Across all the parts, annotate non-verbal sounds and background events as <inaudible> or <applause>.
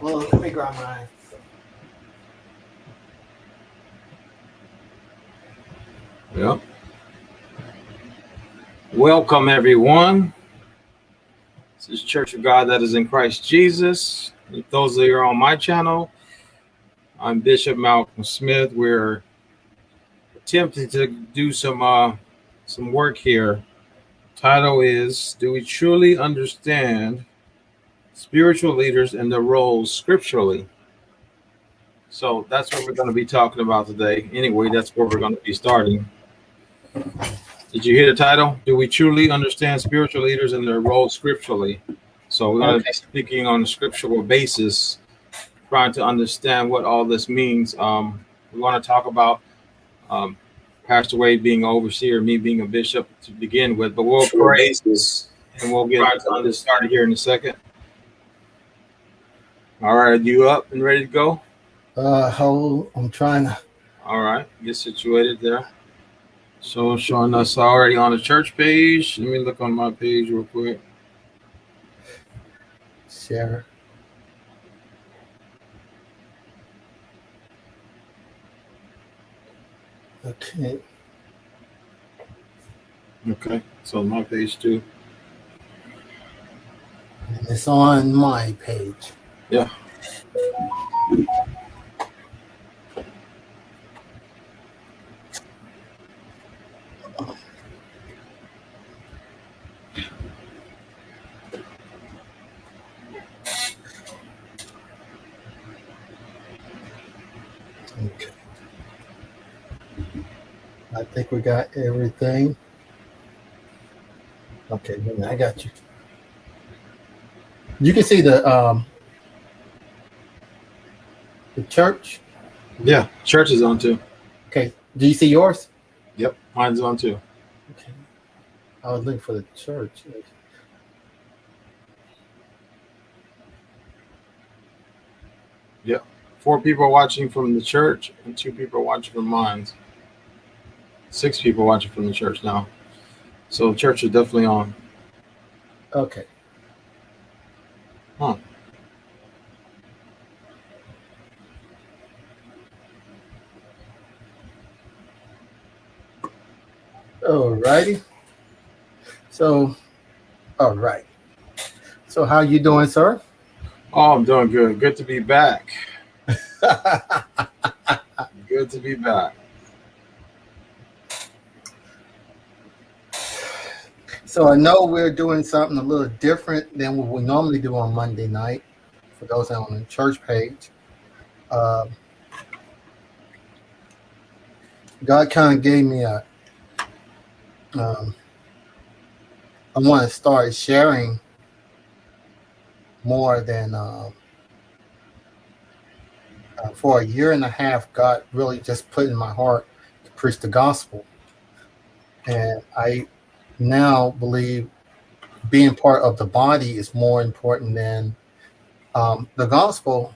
Well, let me grab mine. Yep. Welcome, everyone. This is Church of God that is in Christ Jesus. If those that are on my channel, I'm Bishop Malcolm Smith. We're attempting to do some uh, some work here. Title is Do We Truly Understand Spiritual Leaders and Their Roles Scripturally? So that's what we're going to be talking about today. Anyway, that's where we're going to be starting. Did you hear the title? Do we truly understand spiritual leaders and their role scripturally? So we're going to be speaking on a scriptural basis, trying to understand what all this means. Um, we want to talk about um, Pastor Wade being overseer, me being a bishop to begin with, but we'll pray and we'll get on this started here in a second. All right, you up and ready to go? Uh, hold. I'm trying to. All right, get situated there. So showing us already on the church page. Let me look on my page real quick. Share. Okay. Okay, so my page too. And it's on my page. Yeah. Okay. I think we got everything. Okay, I got you. You can see the um the church. Yeah, church is on too. Okay. Do you see yours? Yep, mine's on too. Okay. I was looking for the church. Yep, Four people watching from the church and two people watching from mine. Six people watching from the church now. So church is definitely on. Okay. Huh. All righty. So, all right. So, how you doing, sir? Oh, I'm doing good. Good to be back. <laughs> Good to be back. So, I know we're doing something a little different than what we normally do on Monday night. For those on the church page, uh, God kind of gave me a. Um, I want to start sharing more than. Uh, uh, for a year and a half, God really just put in my heart to preach the gospel. And I now believe being part of the body is more important than um, the gospel.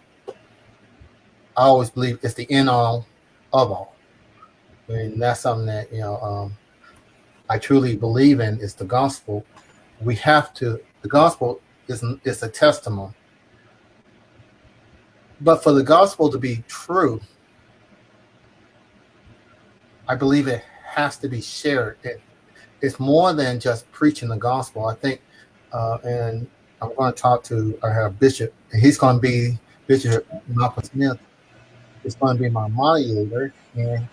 I always believe it's the end all of all. I mean, that's something that, you know, um, I truly believe in is the gospel. We have to, the gospel is, is a testimony but for the gospel to be true, I believe it has to be shared. It, it's more than just preaching the gospel. I think, uh, and I'm going to talk to our bishop, and he's going to be Bishop Malcolm Smith. He's going to be my moderator, and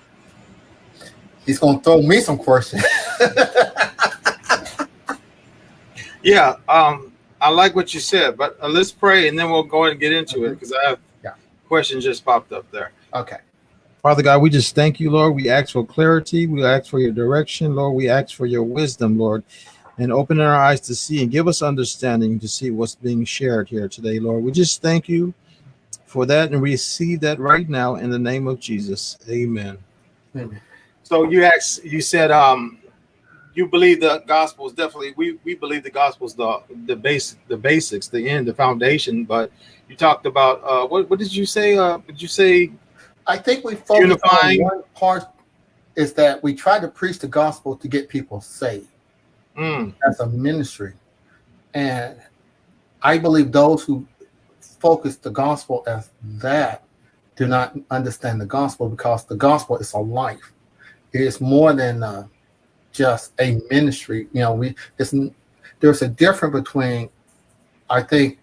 he's going to throw me some questions. <laughs> yeah, um, I like what you said, but uh, let's pray and then we'll go ahead and get into it because I have yeah. question just popped up there. Okay. Father God, we just thank you, Lord. We ask for clarity. We ask for your direction, Lord. We ask for your wisdom, Lord, and open our eyes to see and give us understanding to see what's being shared here today, Lord. We just thank you for that and receive that right now in the name of Jesus. Amen. Amen. So you asked, you said, um, you believe the gospel is definitely we we believe the gospel is the the base the basics the end the foundation but you talked about uh what, what did you say uh did you say I think we focus Unifying. on one part is that we try to preach the gospel to get people saved. mm, That's a ministry. And I believe those who focus the gospel as that do not understand the gospel because the gospel is a life. It is more than uh, just a ministry. You know, we it's there's a difference between, I think,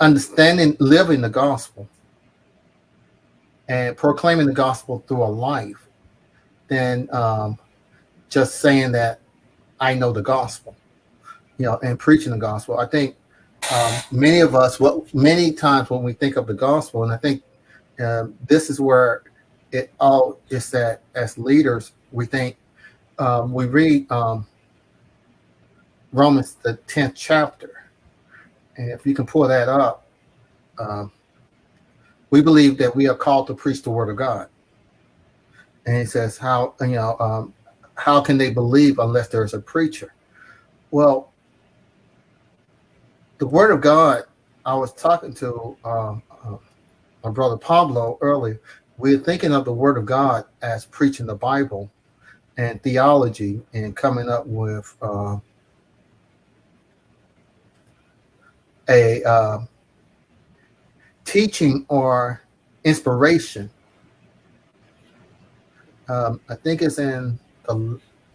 understanding living the gospel and proclaiming the gospel through a life than um, just saying that I know the gospel, you know, and preaching the gospel. I think um, many of us, what many times when we think of the gospel, and I think um, this is where it all is that as leaders, we think um, we read um, Romans the tenth chapter, and if you can pull that up, um, we believe that we are called to preach the word of God. And he says, "How you know? Um, how can they believe unless there is a preacher?" Well, the word of God. I was talking to um, uh, my brother Pablo earlier. We're thinking of the word of God as preaching the Bible and theology and coming up with uh, a uh, teaching or inspiration. Um, I think it's in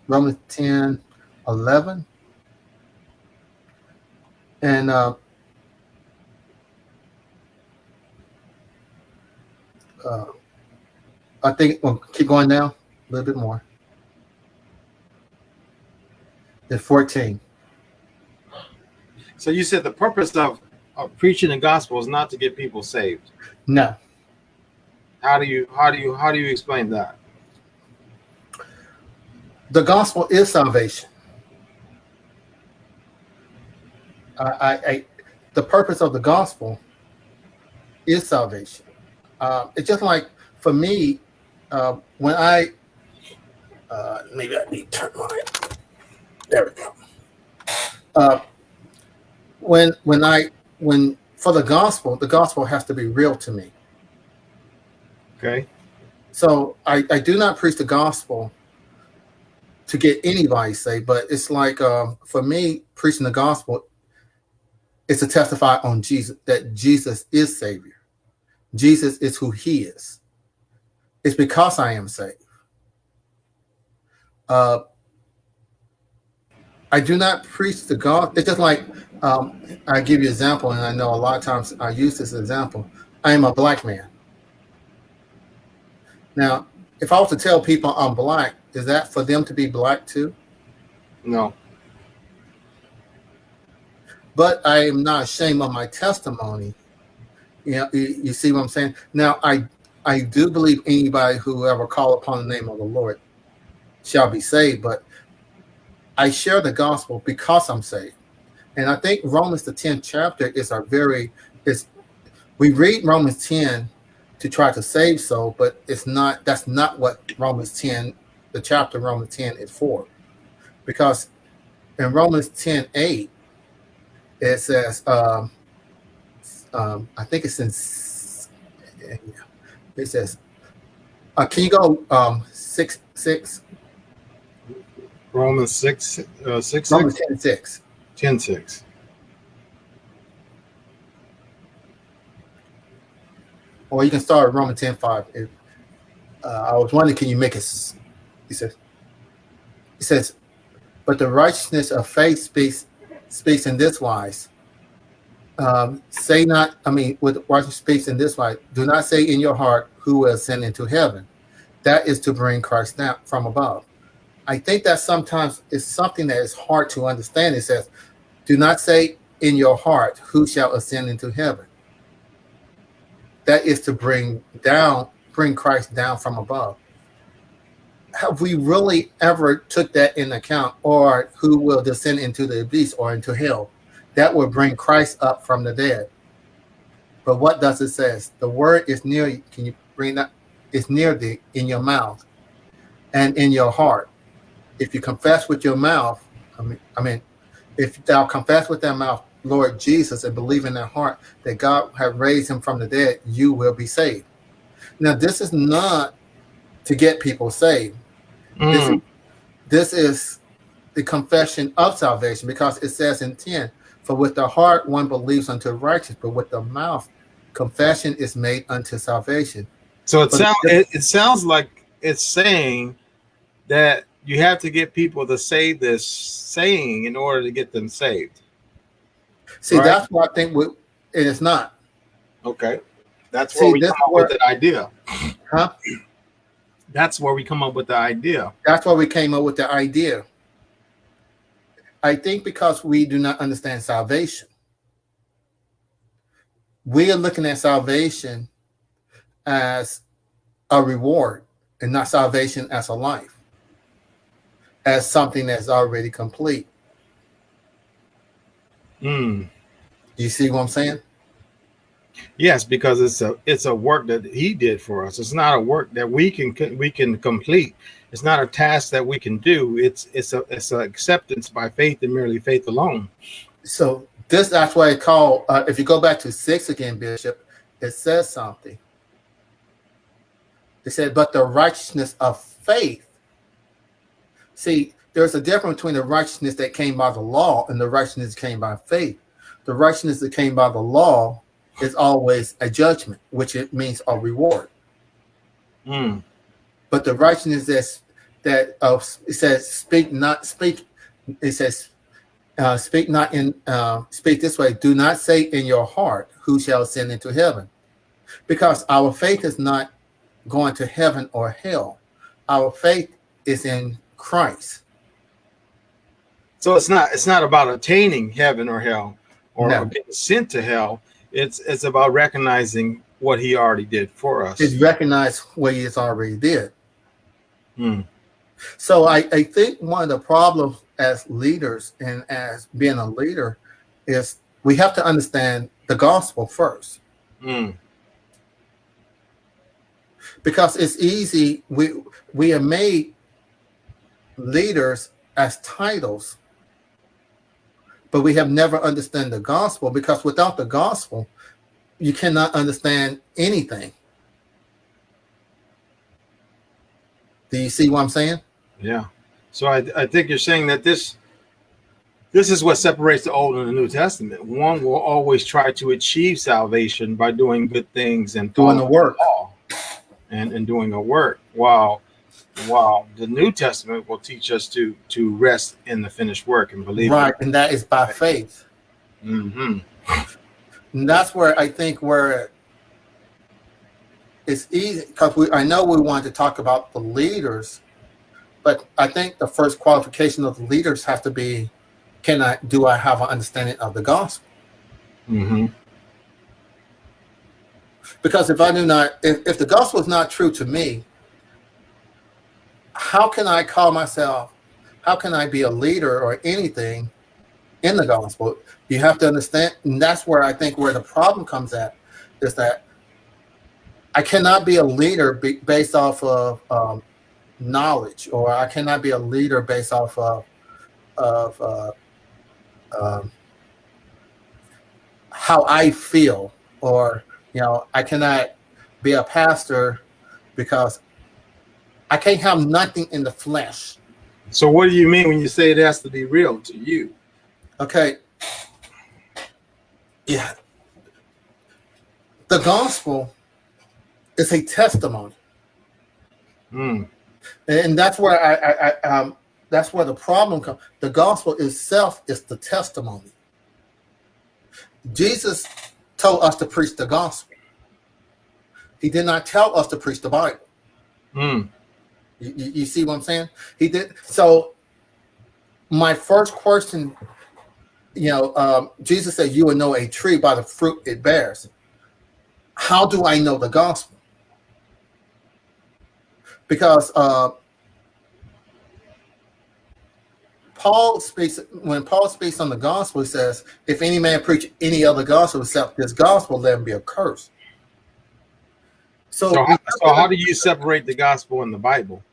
Romans 10 11. And uh, uh, I think we'll keep going now a little bit more. It's 14. So you said the purpose of, of preaching the gospel is not to get people saved. No. How do you how do you how do you explain that? The gospel is salvation. I, I, I the purpose of the gospel is salvation. Uh, it's just like for me, uh, when I uh, maybe I need to turn my there we go. Uh, when when I when for the gospel, the gospel has to be real to me. Okay. So I, I do not preach the gospel to get anybody saved, but it's like um, for me, preaching the gospel is to testify on Jesus that Jesus is Savior. Jesus is who He is. It's because I am saved. Uh, I do not preach the gospel. It's just like um, I give you an example, and I know a lot of times I use this example. I am a black man. Now, if I was to tell people I'm black, is that for them to be black too? No. But I am not ashamed of my testimony. You know, you, you see what I'm saying? Now, I I do believe anybody who ever call upon the name of the Lord shall be saved, but I share the gospel because I'm saved. And I think Romans the 10th chapter is a very is we read Romans 10 to try to save soul, but it's not that's not what Romans 10, the chapter Romans 10 is for. Because in Romans 10 8, it says, um, um, I think it's in it says, uh, can you go um, six six? Romans 6, uh, 6, Romans 10 6. 10 6. Or you can start Romans 10 5. If, uh, I was wondering, can you make it? He says, he says, but the righteousness of faith speaks speaks in this wise. Um, say not, I mean, with righteousness speaks in this wise. Do not say in your heart, who will ascend into heaven. That is to bring Christ down from above. I think that sometimes it's something that is hard to understand. It says, do not say in your heart, who shall ascend into heaven. That is to bring down, bring Christ down from above. Have we really ever took that in account or who will descend into the abyss or into hell? That will bring Christ up from the dead. But what does it says? The word is near, can you bring that? It's near thee in your mouth and in your heart if you confess with your mouth, I mean, I mean, if thou confess with thy mouth, Lord Jesus, and believe in thy heart that God have raised him from the dead, you will be saved. Now, this is not to get people saved. Mm. This, this is the confession of salvation because it says in 10, For with the heart one believes unto righteousness, but with the mouth confession is made unto salvation. So it But sounds it, it sounds like it's saying that you have to get people to say this saying in order to get them saved. See, Right. that's what I think we, it is not. Okay. That's See, where we come up where- with the idea. Huh? That's where we come up with the idea. That's why we came up with the idea. I think because we do not understand salvation. We are looking at salvation as a reward and not salvation as a life, as something that's already complete. Do you see what I'm saying? Yes, because it's a it's a work that he did for us. It's not a work that we can we can complete. It's not a task that we can do. It's it's a it's an acceptance by faith and merely faith alone. So this that's why I call. Uh, if you go back to six again, Bishop, it says something. It said, "But the righteousness of faith." See, there's a difference between the righteousness that came by the law and the righteousness that came by faith. The righteousness that came by the law is always a judgment, which it means a reward. Hmm. But the righteousness that's that uh, it says, "Speak not speak." It says, uh, "Speak not in uh, speak this way. Do not say in your heart, who shall ascend into heaven?" Because our faith is not going to heaven or hell. Our faith is in Christ. So it's not it's not about attaining heaven or hell or, No. getting sent to hell. It's it's about recognizing what he already did for us. It's recognize what He has already did. Hmm. So I, I think one of the problems as leaders and as being a leader is we have to understand the gospel first. Hmm. because it's easy we we are made leaders as titles but we have never understood the gospel because without the gospel you cannot understand anything do you see what i'm saying Yeah. So I, I think you're saying that this this is what separates the Old and the New Testament. One will always try to achieve salvation by doing good things and doing the work and, and doing a work. While while the New Testament will teach us to to rest in the finished work and believe. right and that is by faith Mm-hmm. And that's where I think where it's easy because we I know we want to talk about the leaders, but I think the first qualification of the leaders have to be can I do I have an understanding of the gospel? Mm-hmm. Because if I do not if, if the gospel is not true to me, how can I call myself how can I be a leader or anything in the gospel? You have to understand, and that's where I think where the problem comes at is that I cannot be a leader be, based off of um, knowledge, or I cannot be a leader based off of of uh, um, how I feel, or you know, I cannot be a pastor because I can't have nothing in the flesh. So what do you mean when you say it has to be real to you? Okay. Yeah. The gospel is a testimony. Mm. And that's where I, I, I um that's where the problem comes. The gospel itself is the testimony. Jesus told us to preach the gospel. He did not tell us to preach the Bible. Mm. You, you, see what I'm saying? He did. So my first question, you know, um, Jesus said, "You will know a tree by the fruit it bears." How do I know the gospel? Because uh, Paul speaks when Paul speaks on the gospel, he says, "If any man preach any other gospel except this gospel, let him be accursed." So, So, how, so how do you <laughs> separate the gospel and the Bible?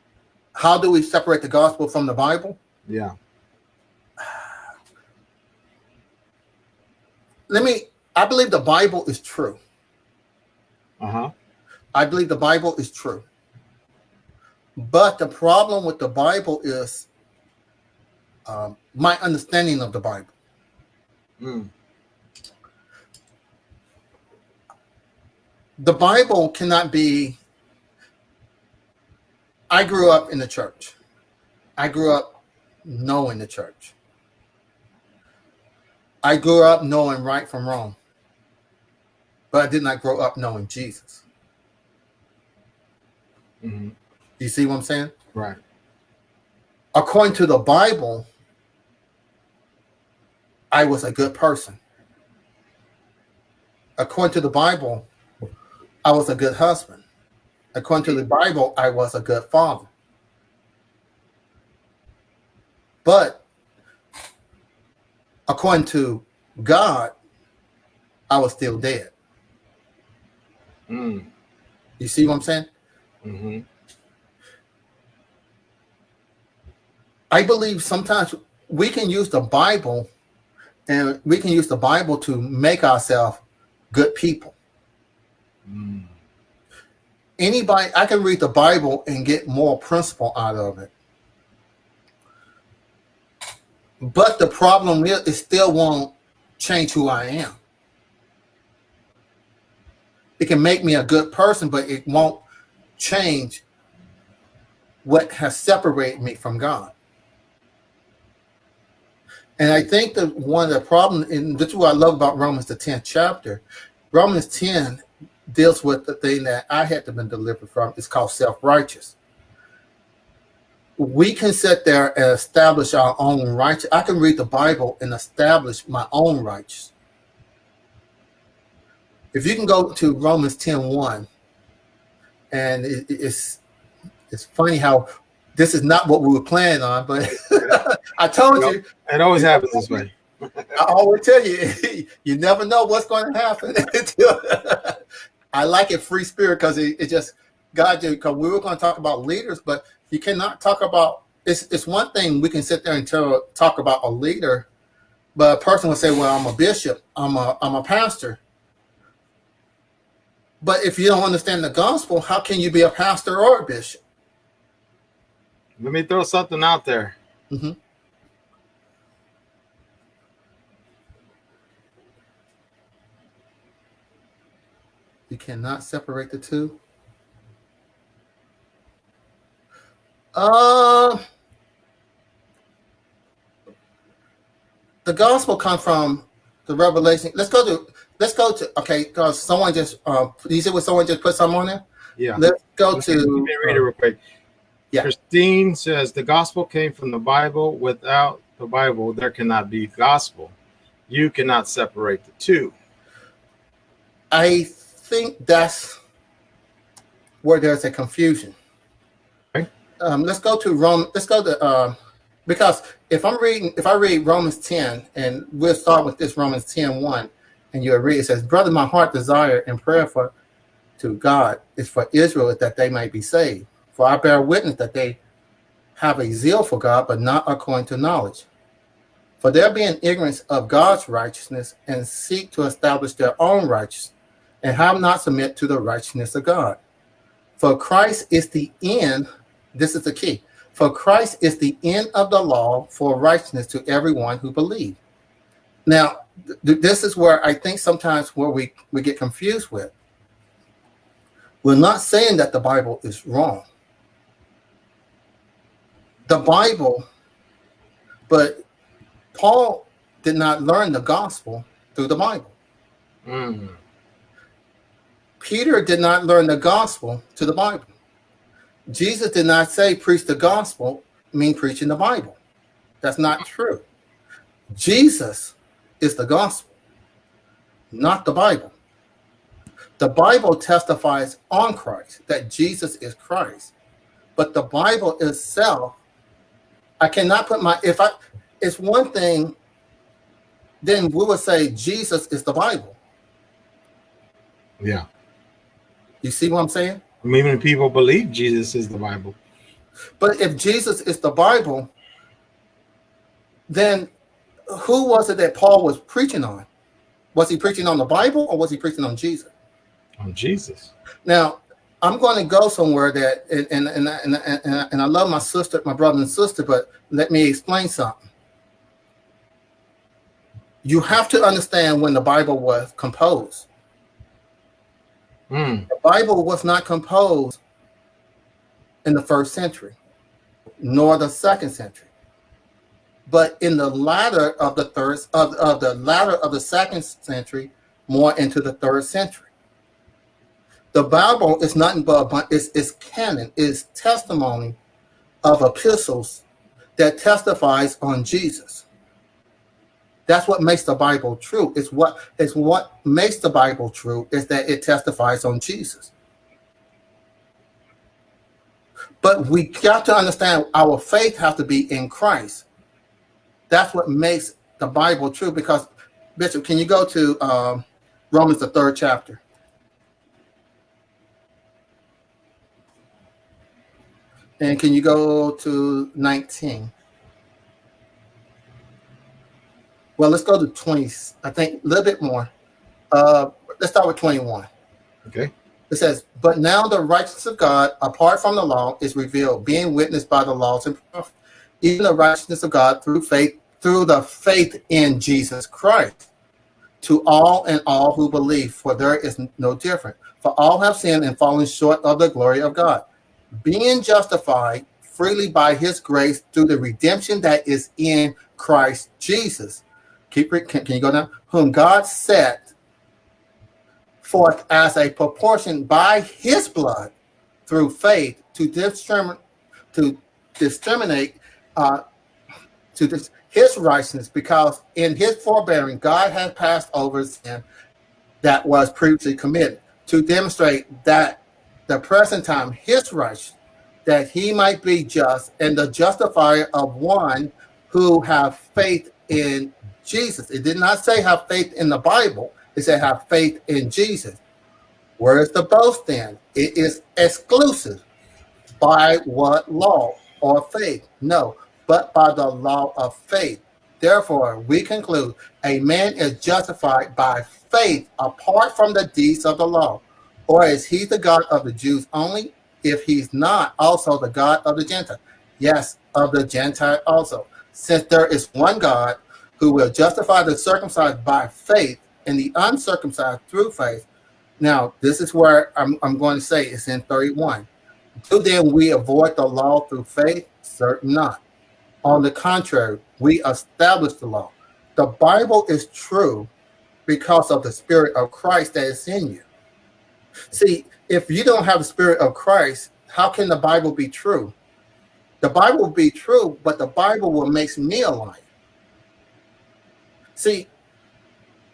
how do we separate the gospel from the Bible? Yeah. <sighs> Let me. I believe the Bible is true. Uh huh. I believe the Bible is true. But the problem with the Bible is um, my understanding of the Bible. Mm. The Bible cannot be. I grew up in the church. I grew up knowing the church. I grew up knowing right from wrong, but I did not grow up knowing Jesus. hmm You see what I'm saying? Right. According to the Bible, I was a good person. According to the Bible, I was a good husband. According to the Bible, I was a good father. But according to God, I was still dead. Mm. You see what I'm saying? hmm I believe sometimes we can use the Bible and we can use the Bible to make ourselves good people. Mm. Anybody, I can read the Bible and get more principle out of it. But the problem is, it still won't change who I am. It can make me a good person, but it won't change what has separated me from God. And I think that one of the problems, and this is what I love about Romans, the 10th chapter, Romans 10 deals with the thing that I had to be delivered from. It's called self-righteous. We can sit there and establish our own righteous. I can read the Bible and establish my own righteous. If you can go to Romans 10 1, and it, it's it's funny how this is not what we were planning on, but <laughs> I told Nope. you, It always happens this way. I always tell you, <laughs> you never know what's going to happen. <laughs> I like it free spirit because it, it just God did because we were going to talk about leaders, but you cannot talk about it's it's one thing we can sit there and tell, talk about a leader, but a person will say, Well, I'm a bishop, I'm a I'm a pastor. But if you don't understand the gospel, how can you be a pastor or a bishop? Let me throw something out there. Mhm. You cannot separate the two. Uh, the gospel comes from the revelation. Let's go to let's go to okay, because someone just uh you said what someone just put something on there? Yeah. Let's go Let to me read it real quick. Yeah. Christine says the gospel came from the Bible. Without the Bible, there cannot be gospel. You cannot separate the two. I think that's where there's a confusion. Okay. Um, let's go to Rome. Let's go to uh, because if I'm reading, if I read Romans 10, and we'll start with this Romans 10 1, and you'll read it says, Brother, my heart desire and prayer for to God is for Israel that they might be saved. For I bear witness that they have a zeal for God, but not according to knowledge. For there be in ignorance of God's righteousness and seek to establish their own righteousness and have not submit to the righteousness of God. For Christ is the end, this is the key. For Christ is the end of the law for righteousness to everyone who believes. Now, th- this is where I think sometimes where we, we get confused with. We're not saying that the Bible is wrong. The Bible, but Paul did not learn the gospel through the Bible. Mm. Peter did not learn the gospel to the Bible. Jesus did not say preach the gospel, mean preaching the Bible. That's not true. Jesus is the gospel, not the Bible. The Bible testifies on Christ that Jesus is Christ. But the Bible itself, I cannot put my if I it's one thing, then we would say Jesus is the Bible. Yeah. You see what I'm saying? Many people believe Jesus is the Bible. But if Jesus is the Bible, then who was it that Paul was preaching on? Was he preaching on the Bible or was he preaching on Jesus? On Jesus. Now, I'm going to go somewhere that, and and and and, and, and I love my sister, my brother and sister, but let me explain something. you have to understand when the Bible was composed. Mm. The Bible was not composed in the first century, nor the second century. But in the latter of the third of, of the latter of the second century, more into the third century. The Bible is nothing but it's, it's canon, is testimony of epistles that testifies on Jesus. That's what makes the Bible true. It's what it's what makes the Bible true is that it testifies on Jesus. But we got to understand our faith has to be in Christ. That's what makes the Bible true. Because Bishop, can you go to um, Romans the third chapter? And can you go to 19? Well, let's go to 20, I think a little bit more. Uh, let's start with 21. Okay. It says, But now the righteousness of God, apart from the law, is revealed, being witnessed by the laws and prophets, even the righteousness of God through faith, through the faith in Jesus Christ, to all and all who believe, for there is no difference. For all have sinned and fallen short of the glory of God being justified freely by his grace through the redemption that is in Christ Jesus. Keep it, can, can you go down? Whom God set forth as a proportion by his blood through faith to discriminate to discriminate uh, to his righteousness, because in his forbearing, God has passed over sin that was previously committed to demonstrate that the present time his righteousness, that he might be just and the justifier of one who have faith in Jesus. It did not say have faith in the Bible. It said have faith in Jesus. Where is the boast then? It is exclusive. By what law or faith? No, but by the law of faith. Therefore, we conclude a man is justified by faith apart from the deeds of the law. Or is he the God of the Jews only? If he's not also the God of the Gentile? Yes, of the Gentile also. Since there is one God who will justify the circumcised by faith and the uncircumcised through faith. Now, this is where I'm, I'm going to say it's in 31. Do then we avoid the law through faith? Certain not. On the contrary, we establish the law. The Bible is true because of the Spirit of Christ that is in you. See, if you don't have the spirit of Christ, how can the Bible be true? The Bible will be true, but the Bible will make me alive. See,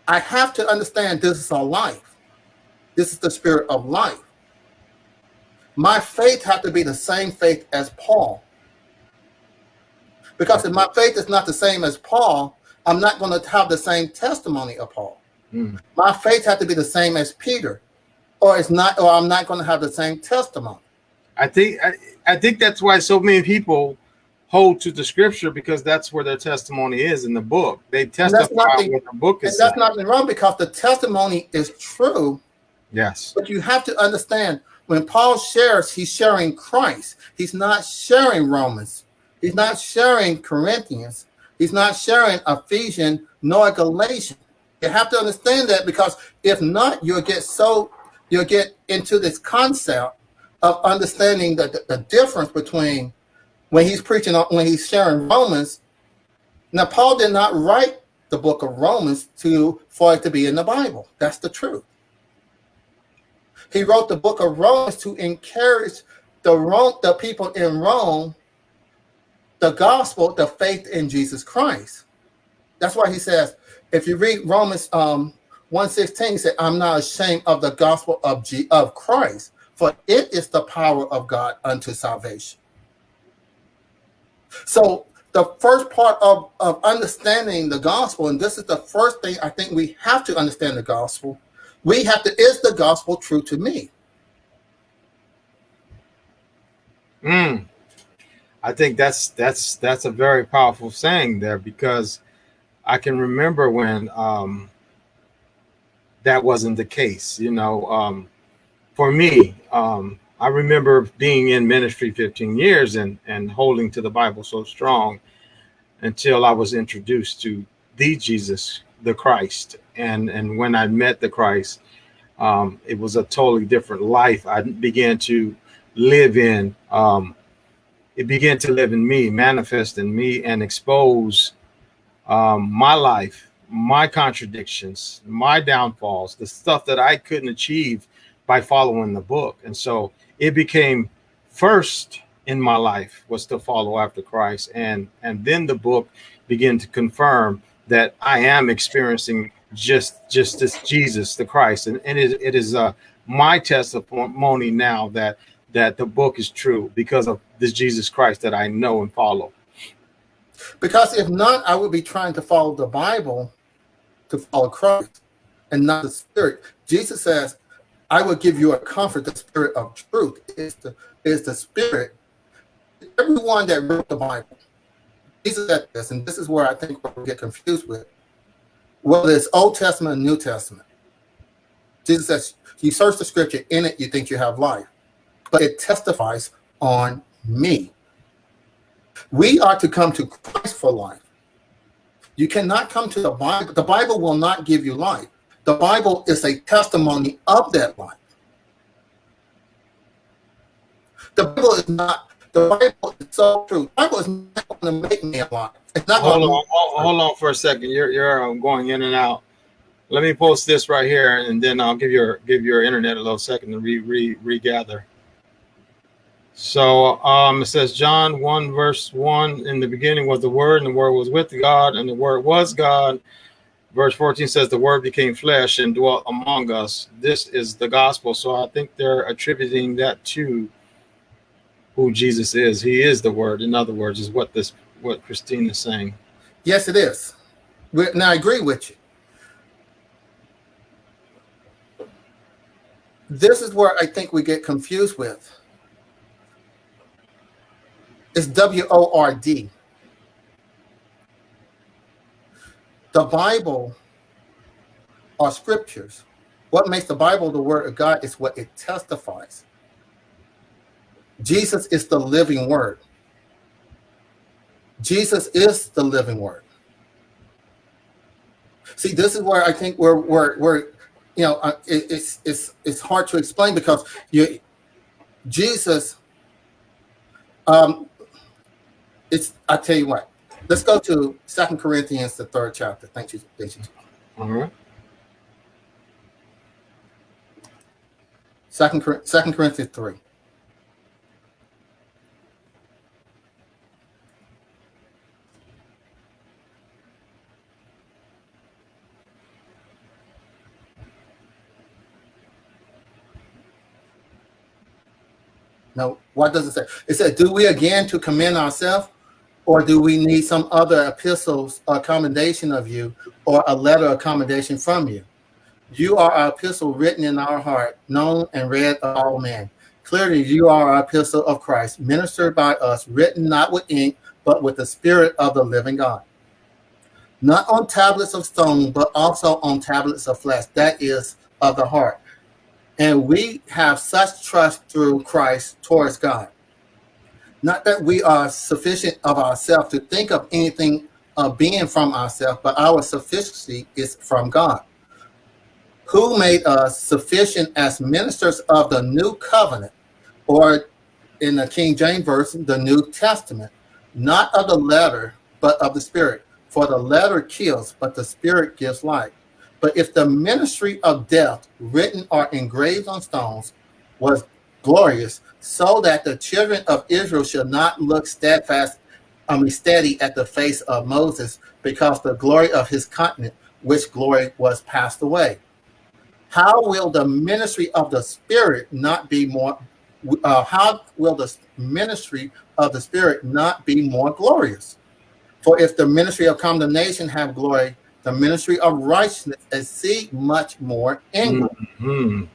I have to understand this is a life. This is the spirit of life. My faith has to be the same faith as Paul. Because if my faith is not the same as Paul, I'm not going to have the same testimony of Paul. Mm. My faith has to be the same as Peter or it's not, or I'm not going to have the same testimony. I think I, I think that's why so many people hold to the scripture because that's where their testimony is in the book. They testify nothing, what the book is. that's nothing wrong because the testimony is true. Yes. But you have to understand when Paul shares, he's sharing Christ. He's not sharing Romans. He's not sharing Corinthians. He's not sharing Ephesians nor Galatians. You have to understand that because if not, you'll get so you'll get into this concept of understanding the, the, the difference between when he's preaching, when he's sharing Romans. Now, Paul did not write the book of Romans to for it to be in the Bible. That's the truth. He wrote the book of Romans to encourage the Rome, the people in Rome, the gospel, the faith in Jesus Christ. That's why he says, if you read Romans um, 116 said, I'm not ashamed of the gospel of, G of Christ, for it is the power of God unto salvation. So the first part of, of understanding the gospel, and this is the first thing I think we have to understand the gospel, we have to, is the gospel true to me? Mm. I think that's that's that's a very powerful saying there because I can remember when um, that wasn't the case. You know, um, for me, um, I remember being in ministry 15 years and, and holding to the Bible so strong until I was introduced to the Jesus the Christ. And and when I met the Christ, um, it was a totally different life. I began to live in. Um, it began to live in me, manifest in me, and expose um, my life, my contradictions, my downfalls, the stuff that I couldn't achieve by following the book. And so it became first in my life was to follow after Christ. And, and then the book began to confirm that I am experiencing just, just this Jesus, the Christ. And, and it, it is uh, my testimony now that, that the book is true because of this Jesus Christ that I know and follow. Because if not, I would be trying to follow the Bible to follow Christ and not the Spirit. Jesus says, I will give you a comfort, the Spirit of truth is the, is the Spirit. Everyone that wrote the Bible, Jesus said this, and this is where I think we get confused with. Whether it's Old Testament and New Testament, Jesus says, you search the scripture, in it you think you have life, but it testifies on me. We are to come to Christ for life. You cannot come to the Bible. The Bible will not give you life. The Bible is a testimony of that life. The Bible is not, the Bible is so true. The Bible is not going to make me alive. It's not hold on, hold, hold on for a second. You're you're um, going in and out. Let me post this right here, and then I'll give your give your internet a little second to re, re regather. So um, it says John 1 verse 1 in the beginning was the word and the word was with God and the word was God. Verse 14 says the word became flesh and dwelt among us. This is the gospel. So I think they're attributing that to who Jesus is. He is the word. In other words, is what this what Christine is saying. Yes, it is. Now I agree with you. This is where I think we get confused with it's W-O-R-D. The Bible are scriptures. What makes the Bible the word of God is what it testifies. Jesus is the living word. Jesus is the living word. See, this is where I think we're, we're, we're you know, uh, it, it's, it's, it's hard to explain because you, Jesus, um, it's I tell you what. Let's go to Second Corinthians, the third chapter. Thank you. Thank you. All right. Second, Second Corinthians three. No, what does it say? It said, do we again to commend ourselves or do we need some other epistles or commendation of you or a letter of commendation from you? You are our epistle written in our heart, known and read of all men. Clearly, you are our epistle of Christ, ministered by us, written not with ink, but with the Spirit of the living God. Not on tablets of stone, but also on tablets of flesh, that is, of the heart. And we have such trust through Christ towards God. Not that we are sufficient of ourselves to think of anything of being from ourselves, but our sufficiency is from God, who made us sufficient as ministers of the new covenant, or in the King James Version, the New Testament, not of the letter, but of the Spirit. For the letter kills, but the Spirit gives life. But if the ministry of death, written or engraved on stones, was glorious, so that the children of Israel shall not look steadfast, I mean steady at the face of Moses, because the glory of his continent, which glory was passed away. How will the ministry of the Spirit not be more? Uh, how will the ministry of the Spirit not be more glorious? For if the ministry of condemnation have glory, the ministry of righteousness exceed much more in mm -hmm.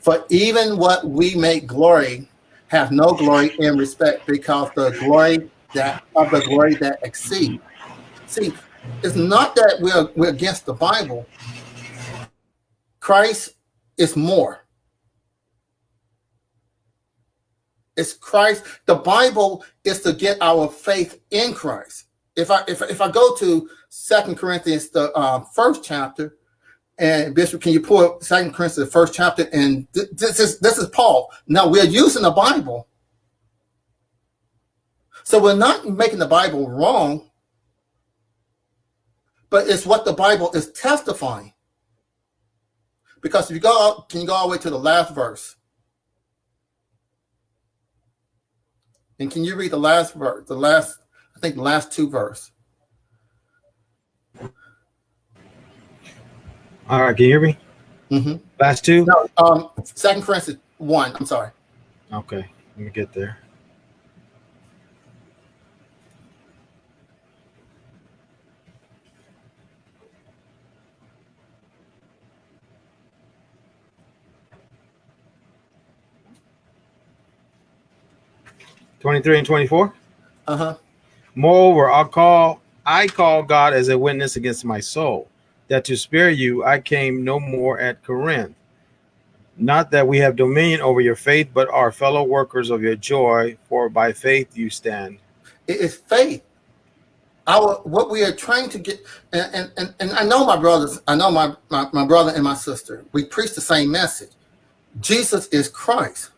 For even what we make glory have no glory in respect because the glory that of the glory that exceed. See, it's not that we're we're against the Bible. Christ is more. It's Christ. The Bible is to get our faith in Christ. if I if, if I go to Second Corinthians, the uh, first chapter, and Bishop, can you pull up Second Corinthians, the first chapter? And th- this is this is Paul. Now we're using the Bible, so we're not making the Bible wrong, but it's what the Bible is testifying. Because if you go can you go all the way to the last verse? And can you read the last verse, the last, I think the last two verse? All right, can you hear me? Mm-hmm. Last two? No, um, Second Corinthians one. I'm sorry. Okay, let me get there. Twenty-three and twenty-four. Uh huh. Moreover, I call I call God as a witness against my soul, that to spare you I came no more at Corinth. Not that we have dominion over your faith, but are fellow workers of your joy, for by faith you stand. It is faith. Our what we are trying to get, and and, and, I know my brothers, I know my, my my brother and my sister. We preach the same message. Jesus is Christ.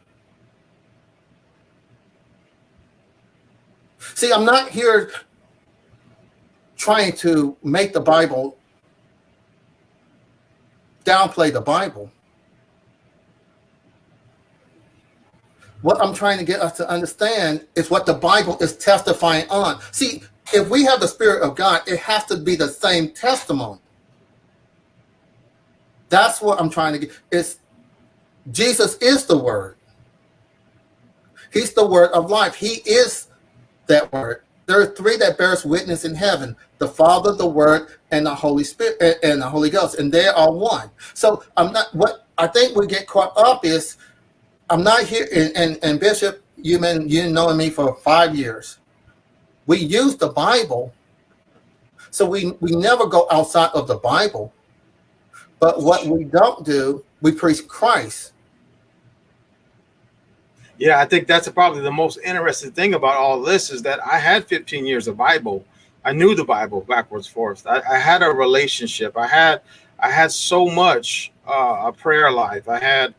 See, I'm not here trying to make the Bible downplay the Bible. What I'm trying to get us to understand is what the Bible is testifying on. See, if we have the Spirit of God, it has to be the same testimony. That's what I'm trying to get. It's Jesus is the Word. He's the Word of life. He is that Word. There are three that bears witness in heaven: the Father, the Word, and the Holy Spirit, and the Holy Ghost, and they are one. So I'm not. What I think we get caught up is I'm not here, and, and, and Bishop, you've been you knowing me for five years. We use the Bible, so we we never go outside of the Bible. But what we don't do, we preach Christ. Yeah, I think that's probably the most interesting thing about all this is that I had 15 years of Bible. I knew the Bible backwards, forwards. I, I had a relationship. I had I had so much uh, a prayer life. I had,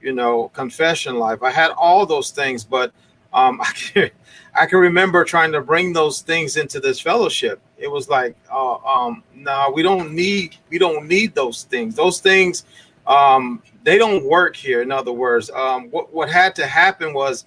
you know, confession life. I had all those things, but um, <laughs> I can, I can remember trying to bring those things into this fellowship. It was like, uh, um, no, we don't need we don't need those things. Those things um, they don't work here. In other words, um, what what had to happen was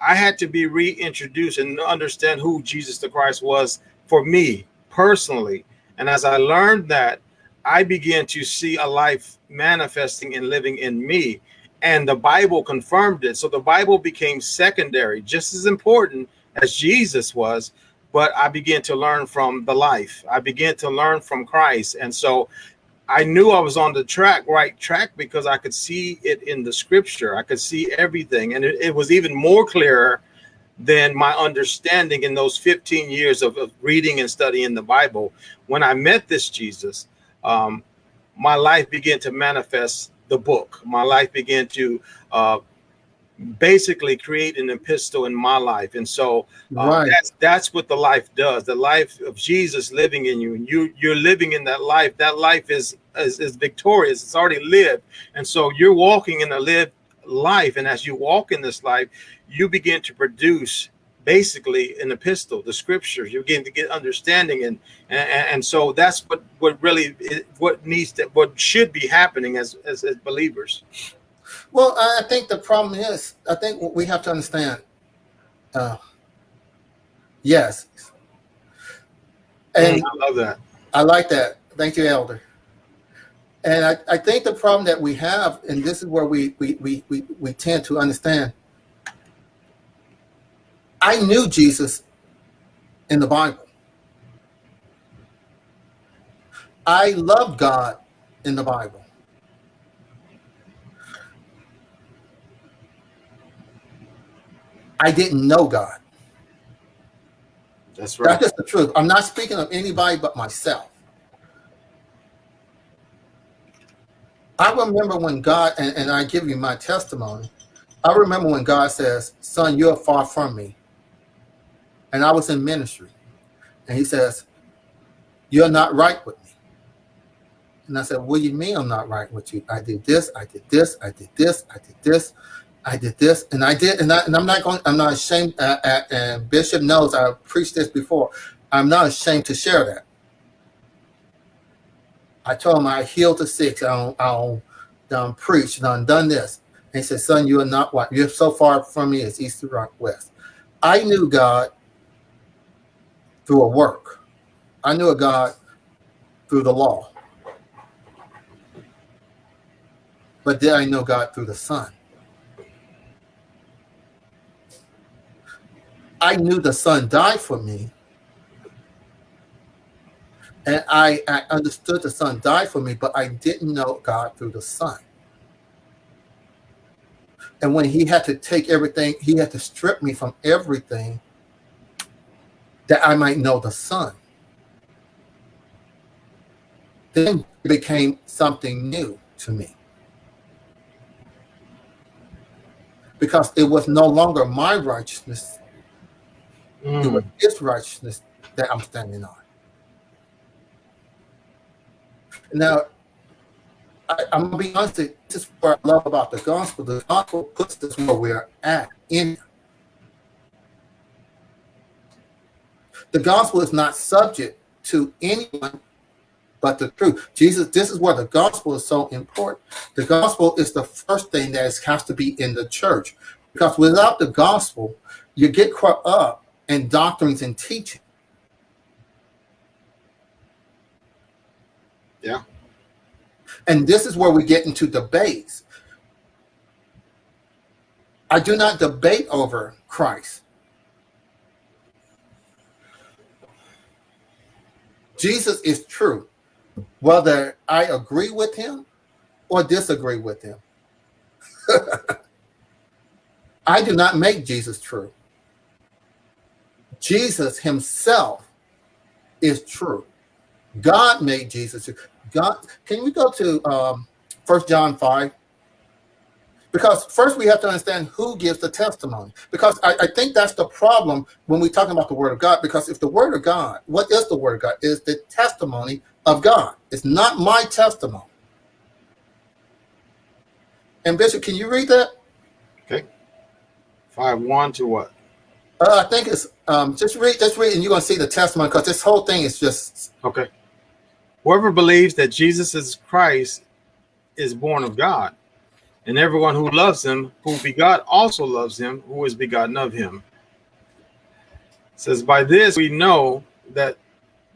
I had to be reintroduced and understand who Jesus the Christ was for me personally. And as I learned that, I began to see a life manifesting and living in me. And the Bible confirmed it. So the Bible became secondary, just as important as Jesus was. But I began to learn from the life. I began to learn from Christ. And so I knew I was on the track, right track, because I could see it in the scripture. I could see everything. And it, it was even more clearer than my understanding in those 15 years of, of, reading and studying the Bible. When I met this Jesus, um, my life began to manifest the book. My life began to uh, basically create an epistle in my life. And so uh, right. that's that's what the life does. The life of Jesus living in you, and you you're living in that life. That life is is, is victorious. It's already lived, and so you're walking in a lived life. And as you walk in this life, you begin to produce basically an epistle, the scriptures. You begin to get understanding, and and, and so that's what what really what needs to what should be happening as as, as believers. Well, I think the problem is, I think what we have to understand. Uh, yes. And I love that. I like that. Thank you, Elder. And I, I think the problem that we have, and this is where we, we, we, we, we tend to understand. I knew Jesus in the Bible. I love God in the Bible. I didn't know God. That's right. That's just the truth. I'm not speaking of anybody but myself. I remember when God, and, and I give you my testimony, I remember when God says, Son, you're far from me. And I was in ministry. And he says, You're not right with me. And I said, What do you mean I'm not right with you? I did this, I did this, I did this, I did this, I did this, and I did, and, I, and I'm not going, I'm not ashamed. Uh, uh, and Bishop knows I preached this before. I'm not ashamed to share that. I told him I healed the sick, I don't, done preached, done done this. And he said, Son, you are not what you're so far from me as east to rock west. I knew God through a work. I knew a God through the law. But did I know God through the Son? I knew the Son died for me. And I, I understood the Son died for me, but I didn't know God through the Son. And when he had to take everything, he had to strip me from everything that I might know the Son. Then it became something new to me. Because it was no longer my righteousness, mm. it was mm. his righteousness that I'm standing on. Now, I, am gonna be honest. This is what I love about the gospel. The gospel puts us where we're at in. The gospel is not subject to anyone but the truth. Jesus, this is where the gospel is so important. The gospel is the first thing that is, has to be in the church. Because without the gospel, you get caught up in doctrines and teaching. Yeah. And this is where we get into debates. I do not debate over Christ. Jesus is true, whether I agree with him or disagree with him. <laughs> I do not make Jesus true. Jesus himself is true. God made Jesus. God, can we go to um, First John 5? Because first we have to understand who gives the testimony. Because I, I, think that's the problem when we talk about the word of God. Because if the word of God, what is the word of God? Is the testimony of God. It's not my testimony. And Bishop, can you read that? Okay. Five one to what? Uh, I think it's um, just read, just read, and you're gonna see the testimony because this whole thing is just okay. Whoever believes that Jesus is Christ is born of God, and everyone who loves him, who begot, also loves him, who is begotten of him. It says, By this we know that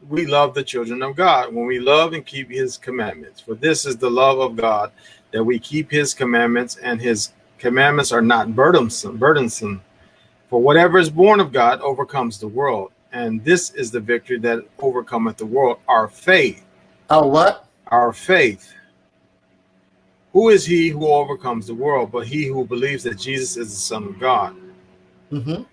we love the children of God, when we love and keep his commandments. For this is the love of God, that we keep his commandments, and his commandments are not burdensome, burdensome. For whatever is born of God overcomes the world. And this is the victory that overcometh the world, our faith. Our what? Our faith. Who is he who overcomes the world but he who believes that Jesus is the Son of God? Mm -hmm.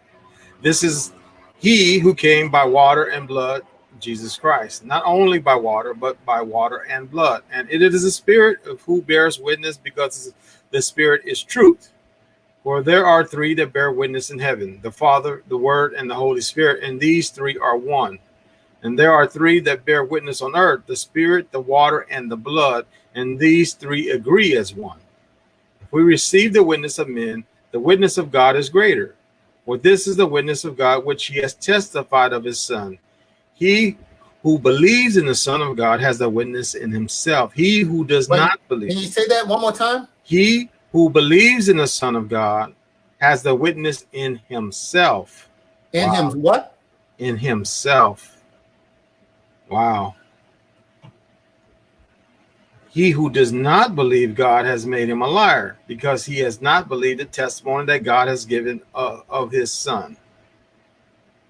This is he who came by water and blood, Jesus Christ. Not only by water, but by water and blood. And it is the Spirit of who bears witness because the Spirit is truth. For there are three that bear witness in heaven the Father, the Word, and the Holy Spirit, and these three are one. And there are three that bear witness on earth the spirit, the water, and the blood, and these three agree as one. If we receive the witness of men, the witness of God is greater. For this is the witness of God which he has testified of his Son. He who believes in the Son of God has the witness in himself. He who does Wait, not believe. Can you say that one more time? He who believes in the Son of God has the witness in himself. In wow. him what? In himself. Wow. He who does not believe God has made him a liar because he has not believed the testimony that God has given uh, of his son.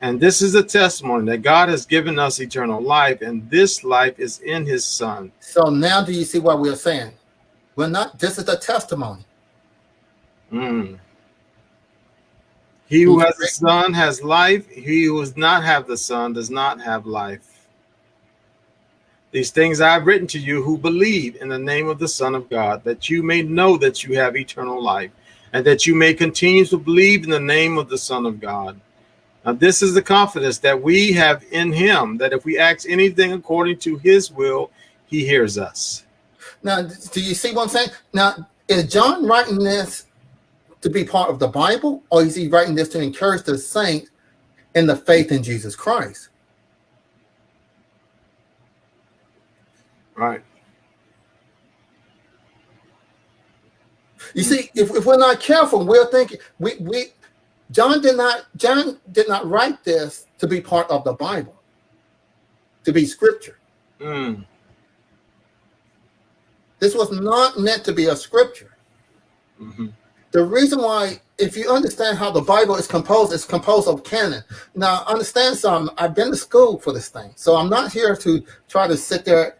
And this is a testimony that God has given us eternal life, and this life is in his son. So now do you see what we're saying? We're not, this is a testimony. Mm. He who has the son has life. He who does not have the son does not have life. These things I have written to you who believe in the name of the Son of God, that you may know that you have eternal life, and that you may continue to believe in the name of the Son of God. Now, this is the confidence that we have in him that if we ask anything according to his will, he hears us. Now, do you see what I'm saying? Now, is John writing this to be part of the Bible, or is he writing this to encourage the saint in the faith in Jesus Christ? Right. You see, if, if we're not careful, we're thinking we we John did not John did not write this to be part of the Bible, to be scripture. Mm. This was not meant to be a scripture. Mm-hmm. The reason why, if you understand how the Bible is composed, it's composed of canon. Now, understand something. I've been to school for this thing, so I'm not here to try to sit there.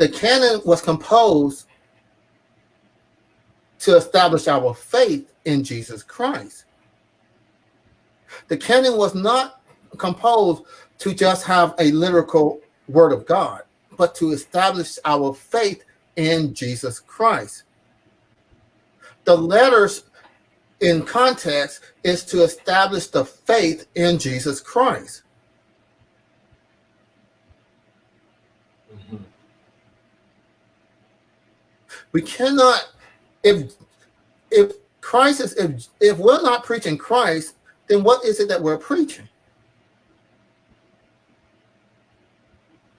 The canon was composed to establish our faith in Jesus Christ. The canon was not composed to just have a lyrical word of God, but to establish our faith in Jesus Christ. The letters in context is to establish the faith in Jesus Christ. We cannot if if Christ is if if we're not preaching Christ, then what is it that we're preaching?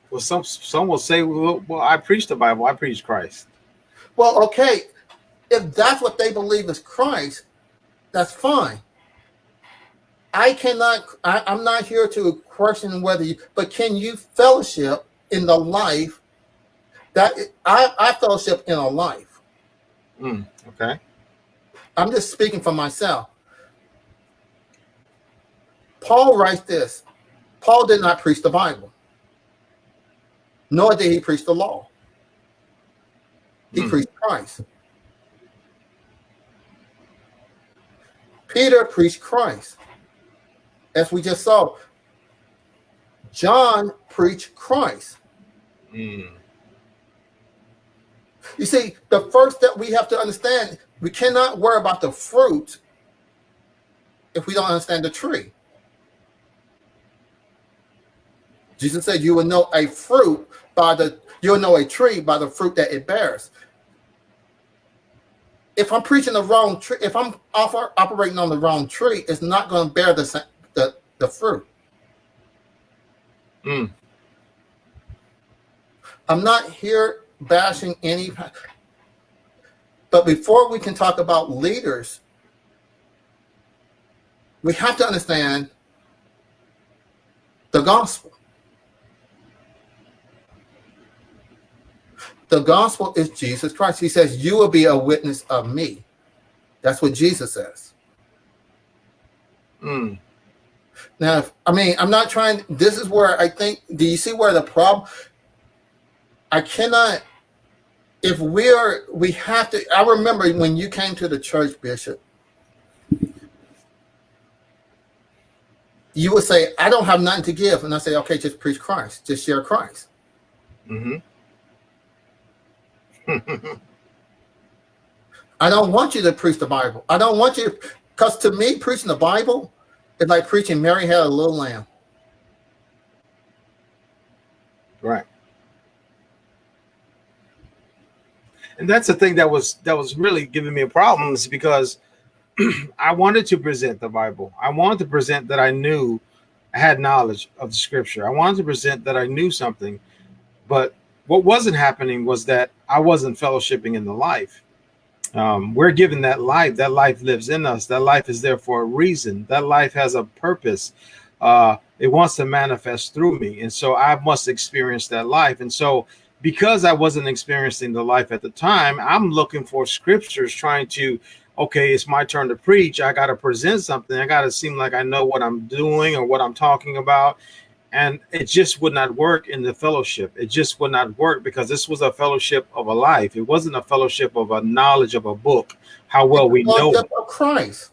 Well, some some will say, well, well, I preach the Bible, I preach Christ. Well, okay, if that's what they believe is Christ, that's fine. I cannot. I, I'm not here to question whether you, but can you fellowship in the life that I, I fellowship in a life? Mm, okay. I'm just speaking for myself. Paul writes this Paul did not preach the Bible, nor did he preach the law. He Hmm. preached Christ. Peter preached Christ. As we just saw, John preached Christ. Mm. You see, the first step we have to understand, we cannot worry about the fruit if we don't understand the tree. Jesus said, "You will know a fruit by the you'll know a tree by the fruit that it bears." If I'm preaching the wrong tree, if I'm offer, operating on the wrong tree, it's not going to bear the the the fruit. Mm. I'm not here bashing any, but before we can talk about leaders, we have to understand the gospel. The gospel is Jesus Christ. He says, You will be a witness of me. That's what Jesus says. Mm. Now, if, I mean, I'm not trying. This is where I think. Do you see where the problem? I cannot. If we're, we have to. I remember when you came to the church, Bishop. You would say, "I don't have nothing to give," and I say, "Okay, just preach Christ. Just share Christ." Mm-hmm. <laughs> I don't want you to preach the Bible. I don't want you, because to me, preaching the Bible is like preaching Mary had a little lamb. right. And that's the thing that was that was really giving me a problem is because <clears throat> I wanted to present the Bible. I wanted to present that I knew I had knowledge of the scripture. I wanted to present that I knew something, but what wasn't happening was that I wasn't fellowshipping in the life. Um, we're given that life. That life lives in us. That life is there for a reason. That life has a purpose. Uh, it wants to manifest through me, and so I must experience that life. And so, because I wasn't experiencing the life at the time, I'm looking for scriptures, trying to okay, it's my turn to preach. I got to present something. I got to seem like I know what I'm doing or what I'm talking about. And it just would not work in the fellowship. It just would not work because this was a fellowship of a life. It wasn't a fellowship of a knowledge of a book, how well we know. Of Christ.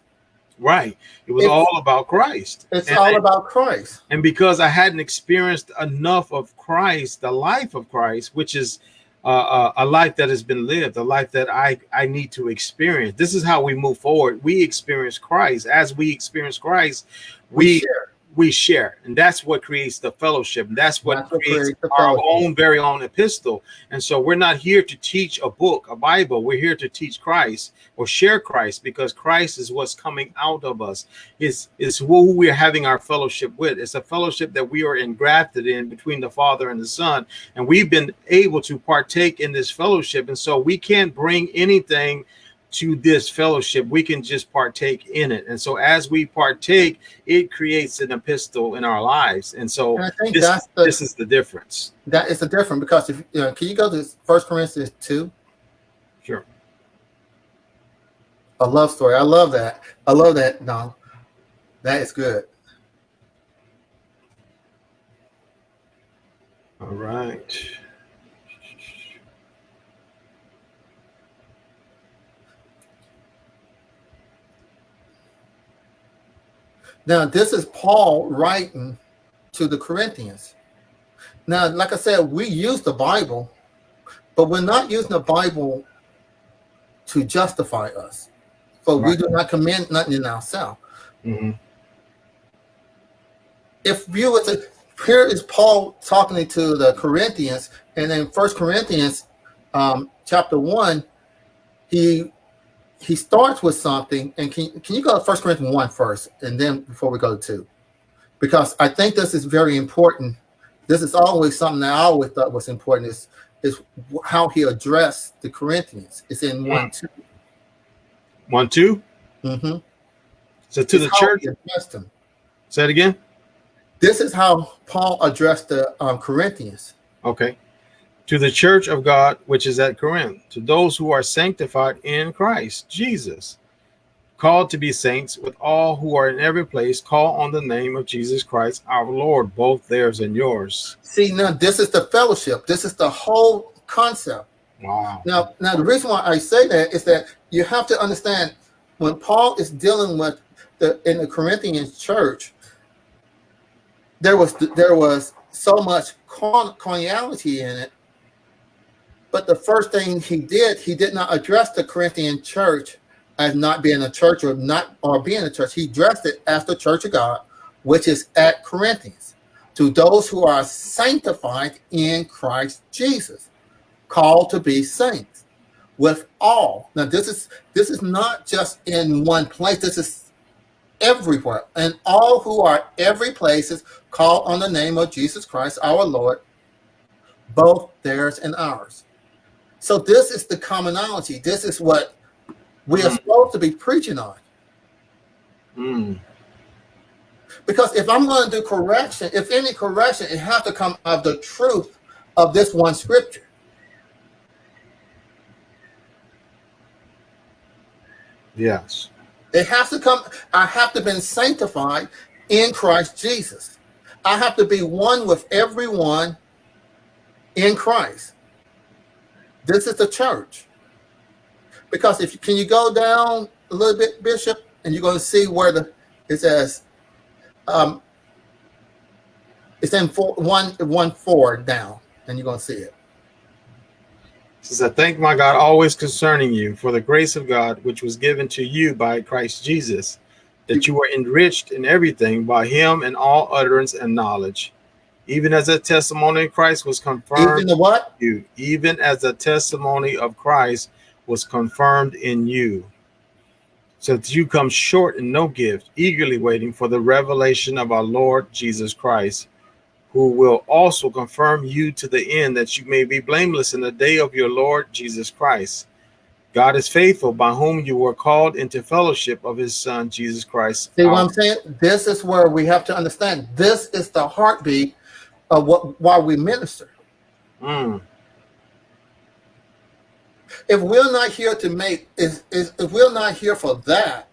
Right. It was It's- all about Christ. It's And- all about Christ. and because I hadn't experienced enough of Christ, the life of Christ, which is uh, uh, a life that has been lived, a life that I I need to experience. This is how we move forward. We experience Christ. As we experience Christ, we share. We share. And that's what creates the fellowship. That's what That's creates creates our own very own epistle. And so we're not here to teach a book a bible. We're here to teach christ or share christ because christ is what's coming out of us. Is is who we're having our fellowship with. It's a fellowship that we are engrafted in between the father and the son. And we've been able to partake in this fellowship. And so we can't bring anything to this fellowship we can just partake in it and so as we partake it creates an epistle in our lives and so And I think this, that's the this is the difference that is the difference because if you know, can you go to First Corinthians two? sure A love story. I love that. I love that. No, that is good. all right Now, this is Paul writing to the Corinthians. Now, like I said, we use the Bible, but we're not using the Bible to justify us. For we do not commend nothing in ourselves. Mhm. If you were to, here is Paul talking to the Corinthians, and in First Corinthians, um, chapter one, he he starts with something. And can can you go to First Corinthians one first, and then before we go to two, because I think this is very important. This is always something that I always thought was important. Is is how he addressed the Corinthians. It's in one two. one two Mm-hmm. so to the church addressed them. say it again This is how Paul addressed the um, Corinthians. okay to the church of god which is at corinth to those who are sanctified in christ jesus called to be saints with all who are in every place call on the name of jesus christ our lord both theirs and yours See, now this is the fellowship. This is the whole concept. wow Now, now the reason why I say that is that you have to understand when Paul is dealing with the in the Corinthian church, there was there was so much carn- carnality in it. But the first thing he did, he did not address the Corinthian church as not being a church or not or being a church. He addressed it as the church of God, which is at Corinthians, to those who are sanctified in Christ Jesus called to be saints with all. Now this is this is not just in one place. This is everywhere. And all who are every places call on the name of jesus christ our lord both theirs and ours so this is the commonality this is what we are Mhm. supposed to be preaching on Mm. because if i'm going to do correction if any correction it has to come of the truth of this one scripture yes It has to come. I have to been sanctified in Christ Jesus. I have to be one with everyone in Christ. This is the church. Because if you can you go down a little bit, Bishop, and you're going to see where the it says um it's in four, one one four down, and you're going to see it. says, I thank my God always concerning you for the grace of God which was given to you by Christ Jesus, that you were enriched in everything by him in all utterance and knowledge, even as the testimony of Christ was confirmed Even the what? in you, even as the testimony of Christ was confirmed in you. So that you come short in no gift, eagerly waiting for the revelation of our Lord Jesus Christ, who will also confirm you to the end that you may be blameless in the day of your Lord Jesus Christ. God is faithful, by whom you were called into fellowship of his Son, Jesus Christ. See what I'm saying? This is where we have to understand. This is the heartbeat of what why we minister. Mm, If we're not here to make, is, is if we're not here for that,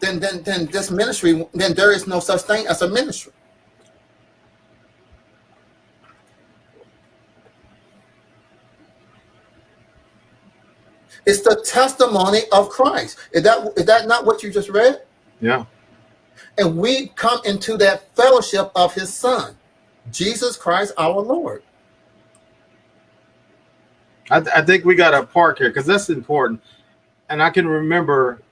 then then then this ministry, then there is no such thing as a ministry. It's the testimony of Christ. Is that is that not what you just read? yeah. And we come into that fellowship of his son, Jesus Christ our Lord. I, I think we got to park here because that's important. And I can remember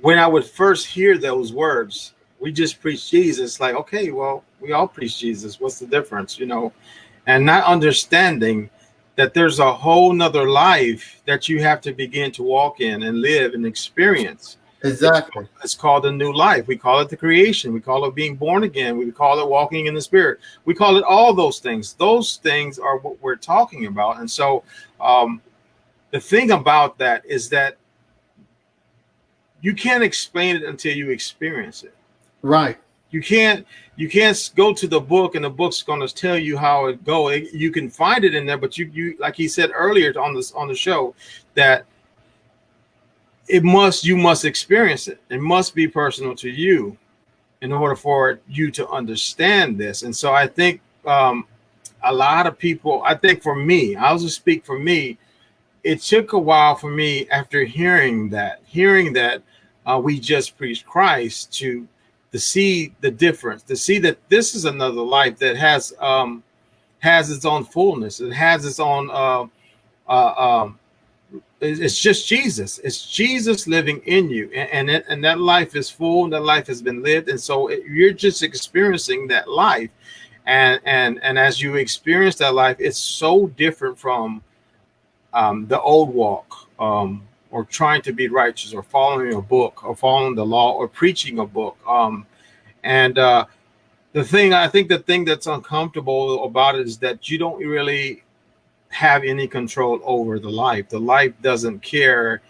when I would first hear those words, we just preach Jesus, like, okay, well, we all preach Jesus. What's the difference, you know? And not understanding that there's a whole nother life that you have to begin to walk in and live and experience. Exactly. It's called a new life. We call it the creation. We call it being born again. We call it walking in the spirit. We call it all those things. Those things are what we're talking about. And so um, the thing about that is that you can't explain it until you experience it. Right. You can't you can't go to the book and the book's going to tell you how it go. You can find it in there, but you you like he said earlier on this on the show that it must you must experience it. It must be personal to you in order for you to understand this. And so I think um, a lot of people, I think for me, I'll just speak for me, it took a while for me after hearing that, hearing that uh, we just preached Christ to to see the difference, to see that this is another life that has um, has its own fullness, it has its own. Uh, uh, um, it's just Jesus. It's Jesus living in you, and and, it, and that life is full. And that life has been lived, and so it, you're just experiencing that life, and and and as you experience that life, it's so different from um, the old walk. Um, or trying to be righteous or following a book or following the law or preaching a book. Um, and uh, the thing, I think the thing that's uncomfortable about it is that you don't really have any control over the life. The life doesn't care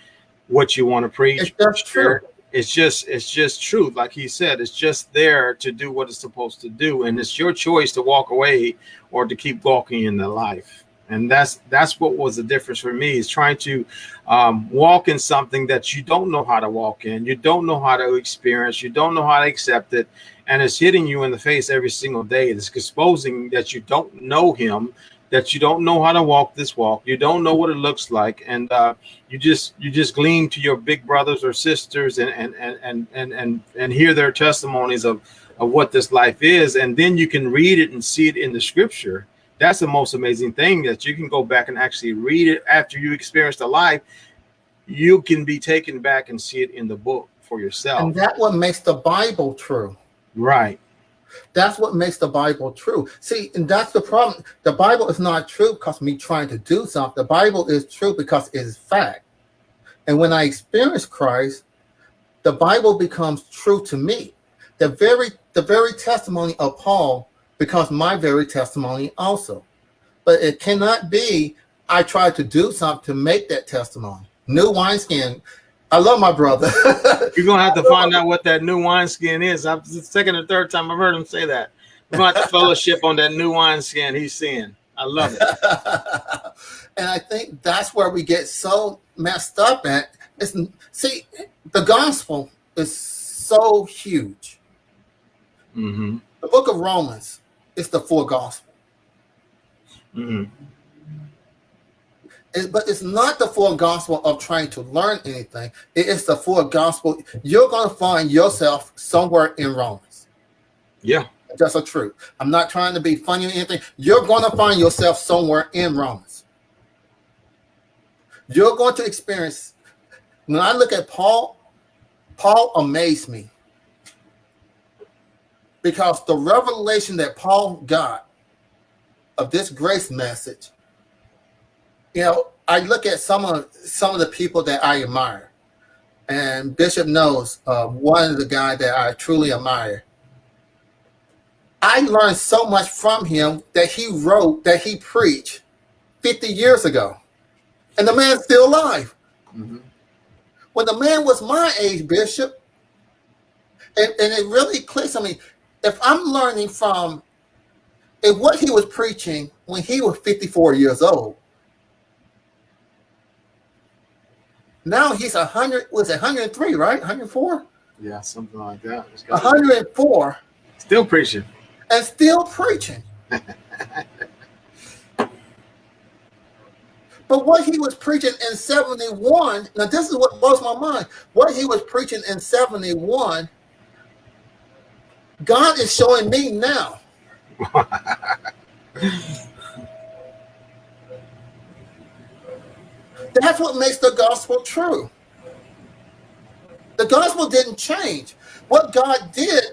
what you want to preach. That's true. It's just it's just truth, like he said. It's just there to do what it's supposed to do, and it's your choice to walk away or to keep walking in the life and that's that's what was the difference for me is trying to um, walk in something that you don't know how to walk in you don't know how to experience you don't know how to accept it and it's hitting you in the face every single day it's exposing that you don't know him that you don't know how to walk this walk you don't know what it looks like and uh, you just you just glean to your big brothers or sisters and and and and and and, and hear their testimonies of of what this life is and then you can read it and see it in the scripture that's the most amazing thing that you can go back and actually read it after you experience the life. You can be taken back and see it in the book for yourself. And that what makes the Bible true. Right. That's what makes the Bible true. See, and that's the problem. The Bible is not true because me trying to do something. The Bible is true because it is fact. And when I experience Christ, the Bible becomes true to me. The very the very testimony of Paul becomes my very testimony also. But it cannot be I tried to do something to make that testimony. New wineskin. I love my brother. <laughs> You're gonna have to find out what that new wineskin is. I've the second or third time I've heard him say that. We're gonna have to fellowship on that new wineskin he's seeing. I love it. <laughs> and I think that's where we get so messed up at. It's, see, the gospel is so huge. Mm-hmm. The book of Romans is the full gospel. Mm-hmm. It, but it's not the full gospel of trying to learn anything. It is the full gospel. You're going to find yourself somewhere in Romans. Yeah. That's a truth. I'm not trying to be funny or anything. You're going to find yourself somewhere in Romans. You're going to experience. When I look at Paul, Paul amazed me because the revelation that Paul got of this grace message, you know, I look at some of some of the people that I admire, and Bishop knows uh, one of the guys that I truly admire. I learned so much from him that he wrote that he preached 50 years ago, and the man's still alive. Mm-hmm. When the man was my age, Bishop, and, and it really clicks on me if I'm learning from if what he was preaching when he was 54 years old, now he's a 100, was it 103, right? 104? Yeah, something like that. 104. Still preaching. And still preaching. <laughs> but what he was preaching in 71, now this is what blows my mind. What he was preaching in 71 God is showing me now. <laughs> That's what makes the gospel true. The gospel didn't change. What God did,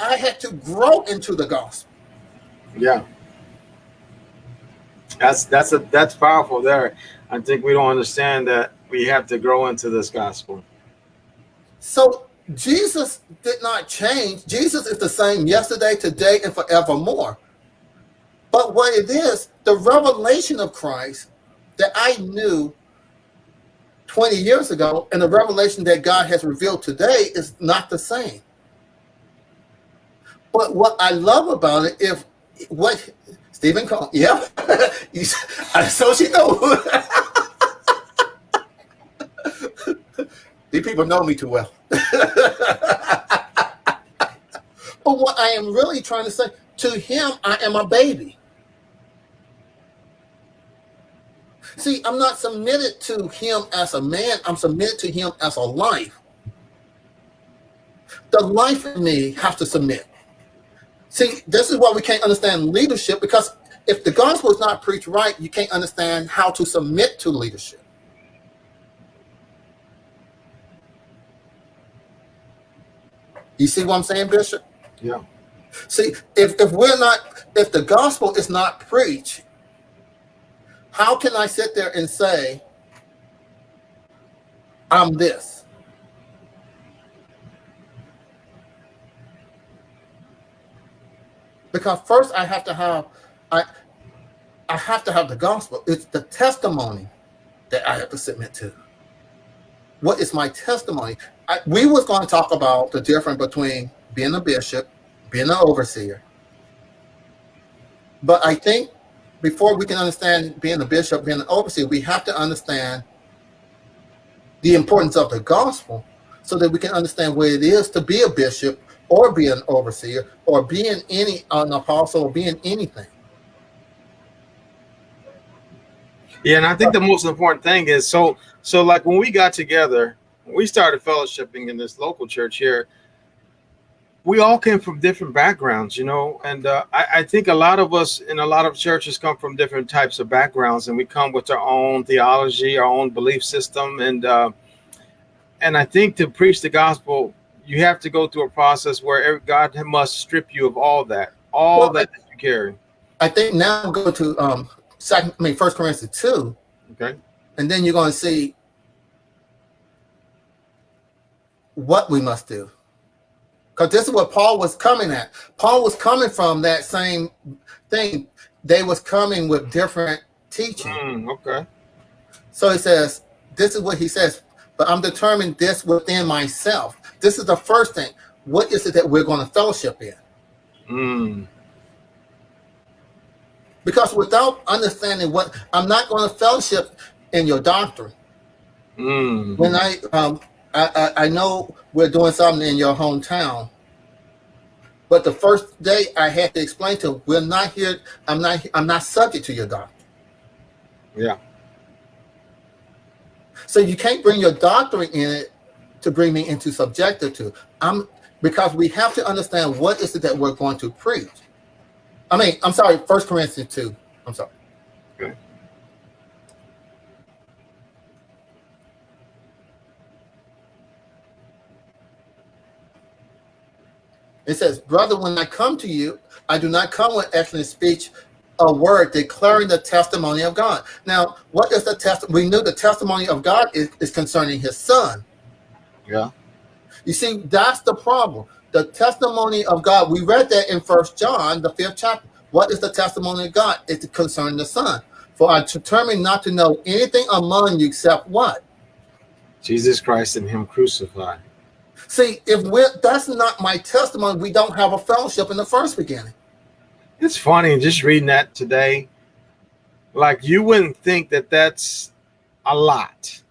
I had to grow into the gospel. Yeah. That's that's a that's powerful there. I think we don't understand that we have to grow into this gospel. So Jesus did not change. Jesus is the same yesterday, today, and forevermore. But what it is, the revelation of Christ that I knew 20 years ago and the revelation that God has revealed today is not the same. But what I love about it, if what Stephen Cole, yeah, <laughs> so she know. <laughs> These people know me too well. <laughs> but what I am really trying to say, to him, I am a baby. See, I'm not submitted to him as a man. I'm submitted to him as a life. The life in me has to submit. See, this is why we can't understand leadership because if the gospel is not preached right, you can't understand how to submit to leadership. You see what I'm saying, Bishop? Yeah. See, if, if we're not, if the gospel is not preached, how can I sit there and say, I'm this? Because first I have to have, I, I have to have the gospel. It's the testimony that I have to submit to. What is my testimony? I, we was going to talk about the difference between being a bishop, being an overseer. But I think before we can understand being a bishop, being an overseer, we have to understand the importance of the gospel so that we can understand what it is to be a bishop or be an overseer or being any an apostle or being anything. Yeah, and I think the most important thing is so so like when we got together, we started fellowshipping in this local church here we all came from different backgrounds, you know, and uh, I, I, think a lot of us in a lot of churches come from different types of backgrounds, and we come with our own theology, our own belief system, and uh, and I think to preach the gospel, you have to go through a process where God must strip you of all that, all well, that, that you carry. I think now go to um, second, I mean, First Corinthians two, okay, and then you're going to see what we must do. Because this is what Paul was coming at. Paul was coming from that same thing. They was coming with different teaching. Mm, okay. So he says, this is what he says, but I'm determined this within myself. This is the first thing. What is it that we're going to fellowship in? Mm. Because without understanding what, I'm not going to fellowship in your doctrine. Mm. When I um, I, I, I know we're doing something in your hometown, but the first day I had to explain to him, we're not here. I'm not. I'm not subject to your doctrine. Yeah. So you can't bring your doctrine in it to bring me into subjective to. I'm because we have to understand what is it that we're going to preach. I mean, I'm sorry, First Corinthians two. I'm sorry. It says, Brother, when I come to you, I do not come with excellent speech, a word declaring the testimony of God. Now, what is the test? We knew the testimony of God is, is concerning his son. Yeah. You see, that's the problem. The testimony of God, we read that in First John, the fifth chapter. What is the testimony of God? It's concerning the son. For I determined not to know anything among you except what? Jesus Christ and him crucified. See, if we're that's not my testimony, we don't have a fellowship in the first beginning. It's funny just reading that today. Like you wouldn't think that that's a lot.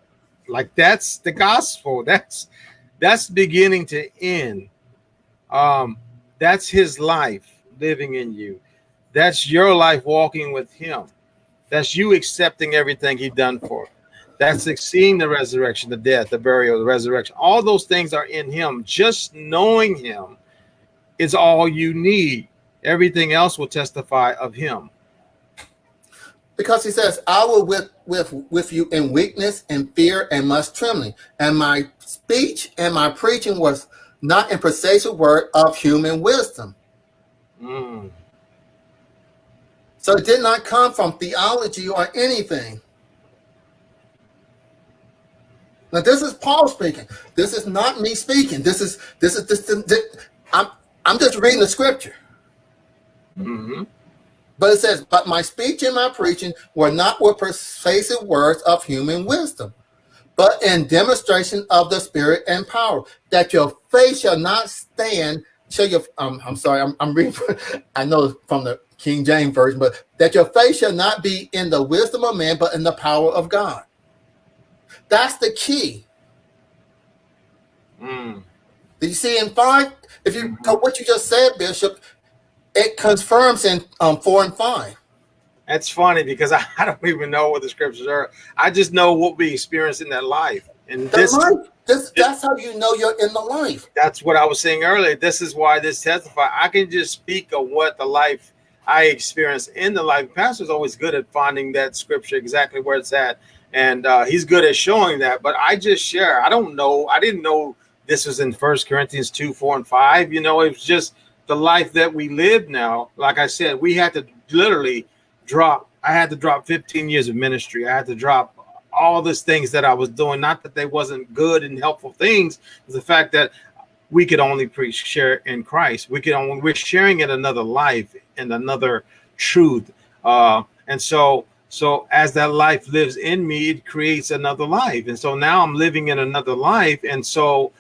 Like that's the gospel. <laughs> That's that's beginning to end. Um, that's his life living in you. That's your life walking with him. That's you accepting everything he done for. That's seeing the resurrection, the death, the burial, the resurrection. All those things are in him. Just knowing him is all you need. Everything else will testify of him. Because he says, I will with with with you in weakness and fear and much trembling. And my speech and my preaching was not in persuasive word of human wisdom. Mm. So it did not come from theology or anything. Now this is Paul speaking. This is not me speaking. This is this is this. this I'm I'm just reading the scripture. hmm But it says, "But my speech and my preaching were not with persuasive words of human wisdom, but in demonstration of the Spirit and power, that your faith shall not stand." Shall your um, I'm sorry, I'm, I'm reading. <laughs> I know from the King James version, but that your faith shall not be in the wisdom of man, but in the power of God. That's the key. Mm. Do you see in five? If you what you just said, Bishop, it confirms in um, four and five. That's funny because I, <laughs> I don't even know what the scriptures are. I just know what we experience in that life. And The this life, this, that's how you know you're in the life. that's what I was saying earlier. This is why this testify. I can just speak of what the life I experience in the life. Pastor's always good at finding that scripture exactly where it's at, and uh, he's good at showing that. But I just share. I don't know. I didn't know this was in First Corinthians two, four, and five. You know, it was just the life that we live now. Like I said, we had to literally drop. I had to drop 15 years of ministry. I had to drop all these things that I was doing. Not that they wasn't good and helpful things. It's the fact that we could only preach share in Christ. We could only we're sharing in another life and another truth. Uh, and so so as that life lives in me, it creates another life. And so now I'm living in another life. And so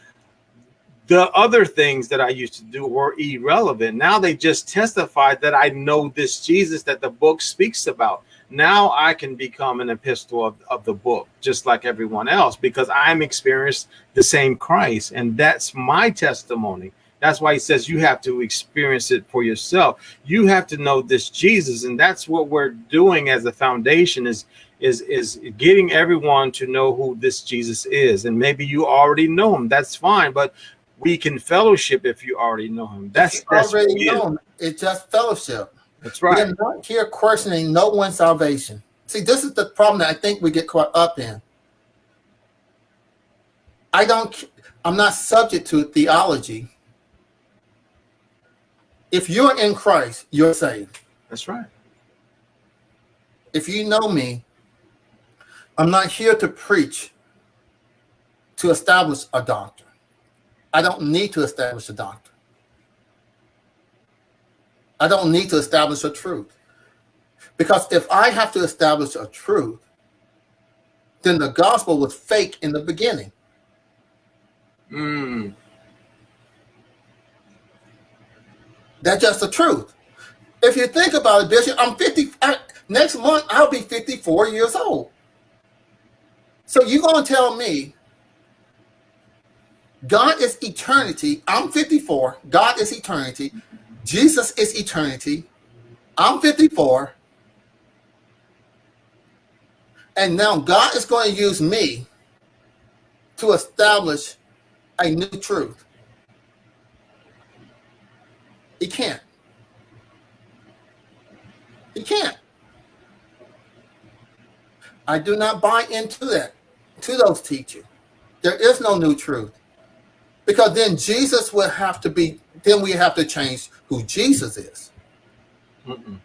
the other things that I used to do were irrelevant. Now they just testify that I know this Jesus that the book speaks about. Now I can become an epistle of, of the book, just like everyone else, because I'm experienced the same Christ. And that's my testimony. That's why he says you have to experience it for yourself. You have to know this Jesus. And that's what we're doing as a foundation is is is getting everyone to know who this Jesus is. And maybe you already know him. That's fine. But we can fellowship if you already know him. That's that's already know it's just fellowship. That's right. We're not here questioning no one's salvation. See, this is the problem that I think we get caught up in. I don't. I'm not subject to theology. If you're in Christ, you're saved. That's right. If you know me, I'm not here to preach to establish a doctrine. I don't need to establish a doctrine. I don't need to establish a truth. Because if I have to establish a truth, then the gospel was fake in the beginning. Mm, That's just the truth. If you think about it, Bishop, I'm 50. I, next month, I'll be 54 years old. So you're going to tell me God is eternity. I'm 54. God is eternity. Jesus is eternity. I'm 54. And now God is going to use me to establish a new truth. He can't. He can't. I do not buy into that, to those teachings. There is no new truth. Because then Jesus would have to be, then we have to change who Jesus is. mm-mm.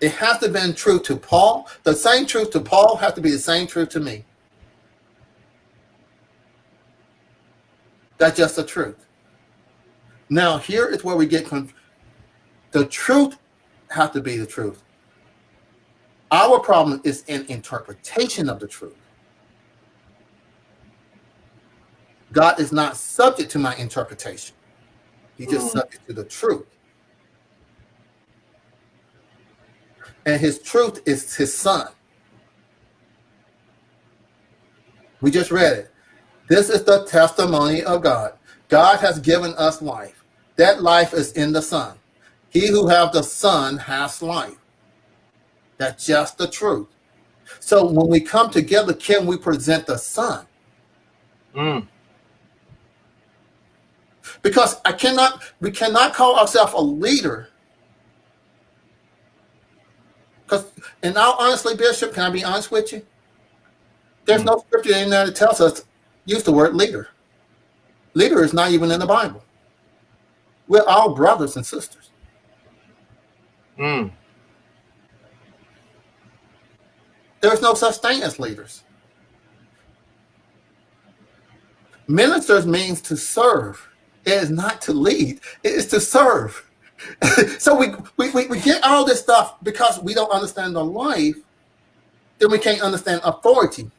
It has to have been true to Paul. The same truth to Paul has to be the same truth to me. That's just the truth. Now, here is where we get the truth has to be the truth. Our problem is in interpretation of the truth. God is not subject to my interpretation. He's just Mm. subject to the truth. And his truth is his son. We just read it. This is the testimony of God. God has given us life. That life is in the Son. He who have the Son has life. That's just the truth. So when we come together, can we present the Son? Mm. Because I cannot, we cannot call ourselves a leader. Because, and now honestly, Bishop, can I be honest with you? There's no scripture in there that tells us use the word leader. Leader is not even in the Bible. We're all brothers and sisters. Mm. There's no such thing as leaders. Ministers means to serve. It is not to lead. It is to serve. <laughs> so we, we, we, we get all this stuff because we don't understand the life, then we can't understand authority.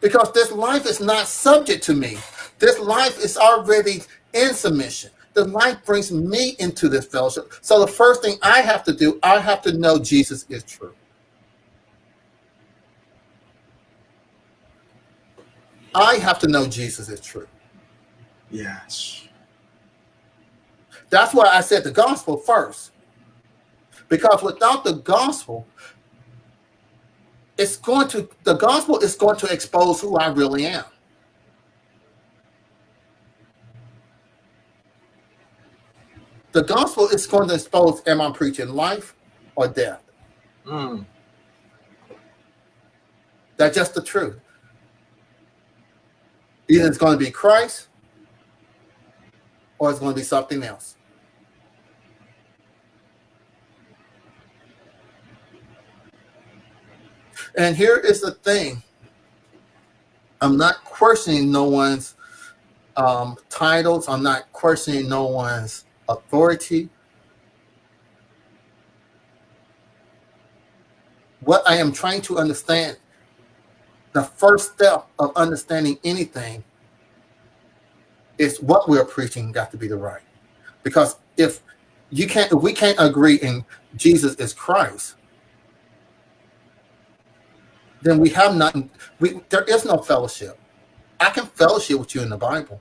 Because this life is not subject to me. This life is already in submission. The life brings me into this fellowship. So the first thing I have to do, I have to know Jesus is true. I have to know Jesus is true. Yes. That's why I said the gospel first. Because without the gospel, it's going to, the gospel is going to expose who I really am. The gospel is going to expose am I preaching life or death? Mm. That's just the truth. Either it's going to be Christ or it's going to be something else. And here is the thing. I'm not questioning no one's um, titles. I'm not questioning no one's authority. What I am trying to understand, the first step of understanding anything is what we're preaching got to be the right. Because if you can't, if we can't agree in Jesus is Christ, then we have nothing. We there is no fellowship. I can fellowship with you in the Bible.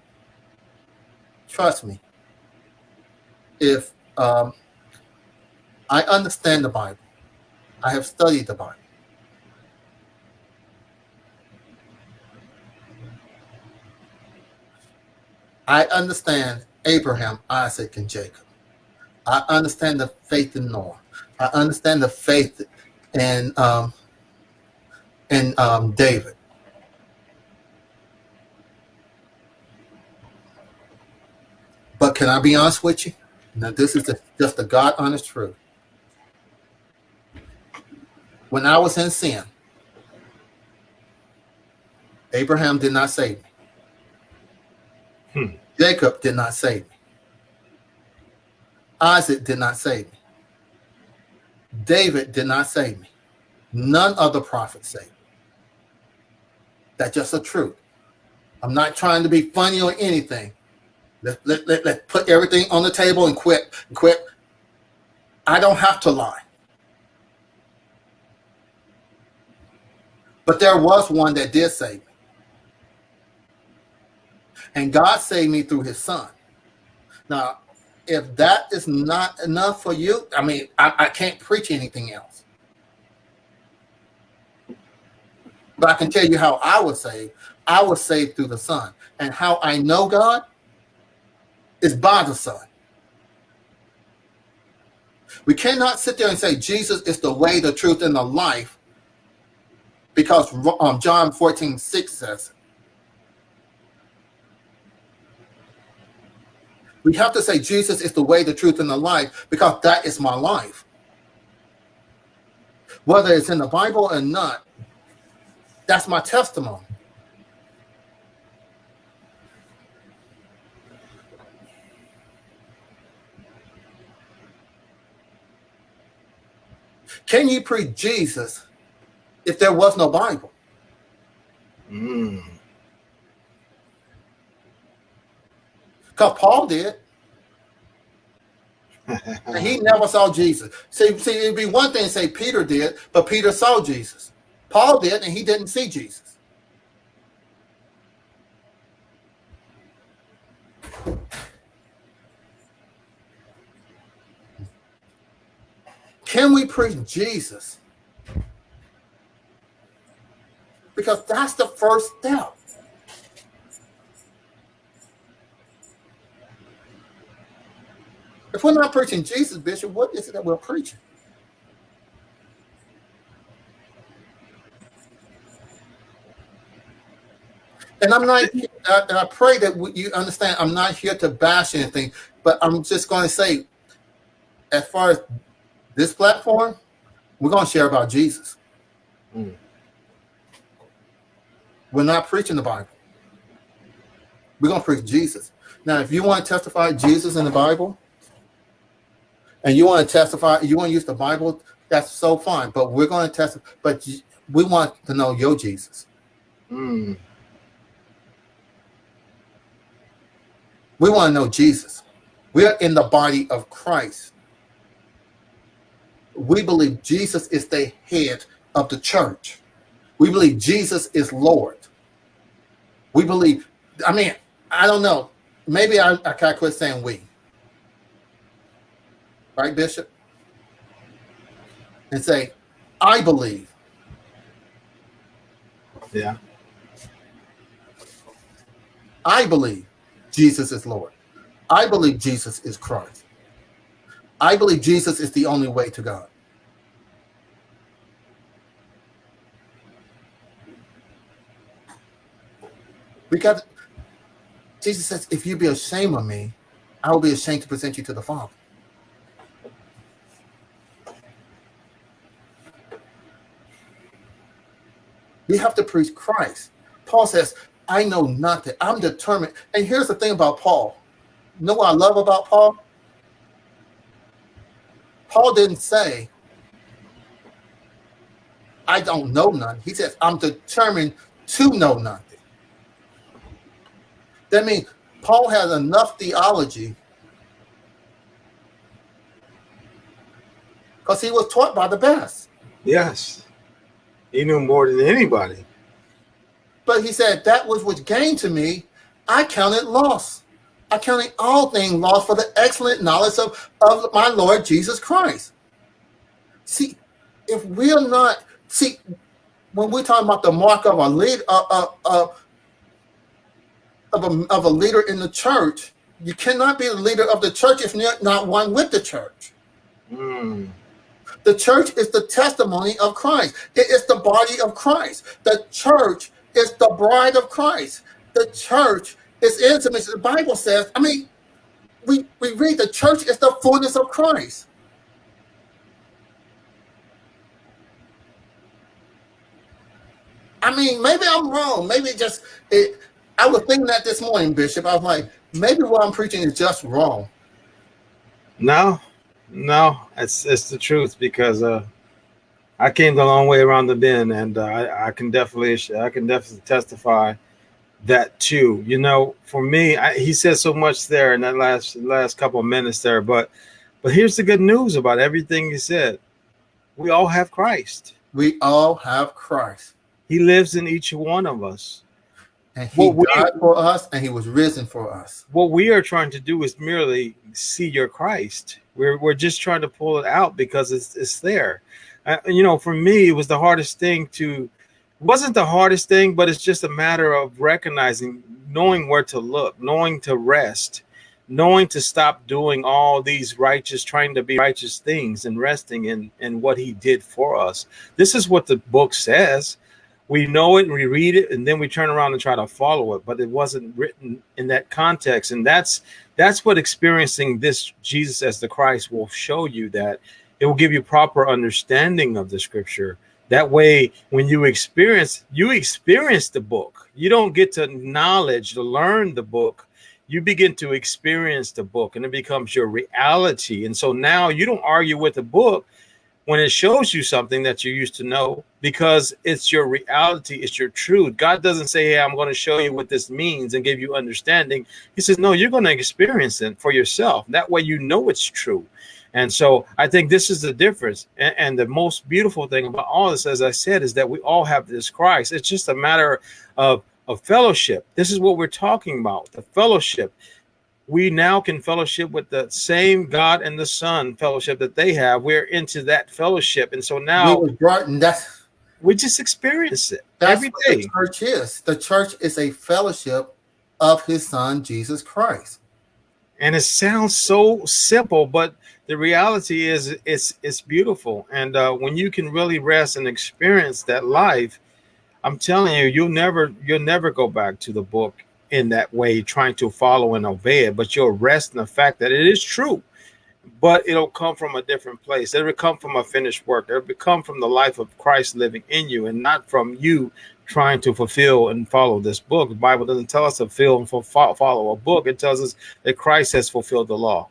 Trust me. If um, I understand the Bible, I have studied the Bible. I understand Abraham, Isaac, and Jacob. I understand the faith in Noah. I understand the faith in um, in um, David. But can I be honest with you? Now, this is the, just the God honest truth. When I was in sin, Abraham did not save me. Hmm. Jacob did not save me. Isaac did not save me. David did not save me. None of the prophets saved me. That's just the truth. I'm not trying to be funny or anything. Let, let, let, let put everything on the table and quit. Quit. I don't have to lie. But there was one that did save me. And God saved me through his son. Now, if that is not enough for you, I mean, I, I can't preach anything else. But I can tell you how I was saved. I was saved through the Son. And how I know God is by the Son. We cannot sit there and say Jesus is the way, the truth, and the life because um, John 14, 6 says. We have to say Jesus is the way, the truth, and the life because that is my life. Whether it's in the Bible or not, that's my testimony. Can you preach Jesus if there was no Bible? Mm. Because Paul did. <laughs> and he never saw Jesus. See, see, it'd be one thing to say Peter did, but Peter saw Jesus. Paul did, and he didn't see Jesus. Can we preach Jesus? Because that's the first step. If we're not preaching Jesus, Bishop, what is it that we're preaching? And I'm not, I, I pray that you understand, I'm not here to bash anything, but I'm just going to say, as far as this platform, we're going to share about Jesus. Mm. We're not preaching the Bible. We're going to preach Jesus. Now, if you want to testify Jesus in the Bible, and you want to testify, you want to use the Bible, that's so fine. But we're going to testify. But we want to know your Jesus. Mm. We want to know Jesus. We are in the body of Christ. We believe Jesus is the head of the church. We believe Jesus is Lord. We believe, I mean, I don't know. Maybe I, I can't quit saying we. Right, Bishop? And say, I believe. Yeah. I believe Jesus is Lord. I believe Jesus is Christ. I believe Jesus is the only way to God. Because Jesus says, if you be ashamed of me, I will be ashamed to present you to the Father. We have to preach Christ. Paul says, I know nothing. I'm determined. And here's the thing about Paul. You know what I love about Paul? Paul didn't say, I don't know none. He says, I'm determined to know nothing. That means Paul has enough theology because he was taught by the best. Yes. He knew more than anybody. But he said, that was which gained to me, I counted loss. I counted all things lost for the excellent knowledge of, of my Lord Jesus Christ. See, if we're not, see, when we're talking about the mark of a lead, uh, uh, uh, of a, of a leader in the church, you cannot be the leader of the church if you're not one with the church. Mm. The church is the testimony of Christ. It is the body of Christ. The church is the bride of Christ. The church is intimate. The Bible says, I mean, we, we read the church is the fullness of Christ. I mean, maybe I'm wrong. Maybe just it, I was thinking that this morning, Bishop. I was like, maybe what I'm preaching is just wrong. No, no, it's it's the truth because uh, I came the long way around the bend, and uh, I, I, can definitely I can definitely testify that too. You know, for me, I, he said so much there in that last last couple of minutes there, but but here's the good news about everything he said. We all have Christ. We all have Christ. He lives in each one of us. And he what died we, for us and he was risen for us. What we are trying to do is merely see your Christ. We're, we're just trying to pull it out because it's, it's there uh, you know, for me, it was the hardest thing to, wasn't the hardest thing, but it's just a matter of recognizing, knowing where to look, knowing to rest, knowing to stop doing all these righteous, trying to be righteous things and resting in, in what he did for us. This is what the book says. We know it and we read it and then we turn around and try to follow it, but it wasn't written in that context. And that's that's what experiencing this Jesus as the Christ will show you that it will give you proper understanding of the scripture. That way when you experience you experience the book. You don't get to knowledge to learn the book. You begin to experience the book and it becomes your reality. And so now you don't argue with the book when it shows you something that you used to know because it's your reality it's your truth. God doesn't say hey i'm going to show you what this means and give you understanding. He says no you're going to experience it for yourself. That way you know it's true and so I think this is the difference. And, and, the most beautiful thing about all this, as I said, is that we all have this Christ. It's just a matter of, of fellowship. This is what we're talking about the fellowship. We now can fellowship with the same God and the Son fellowship that they have. We're into that fellowship. And so now we brought, and that's, we just experience it that's every day. the church is. The church is a fellowship of his son, Jesus Christ. And it sounds so simple, but the reality is it's it's beautiful. And uh, when you can really rest and experience that life, I'm telling you, you'll never you'll never go back to the book in that way, trying to follow and obey it. But you'll rest in the fact that it is true but it'll come from a different place. It'll come from a finished work. It'll come from the life of Christ living in you, and not from you trying to fulfill and follow this book. The Bible doesn't tell us to fulfill and follow a book. It tells us that Christ has fulfilled the law.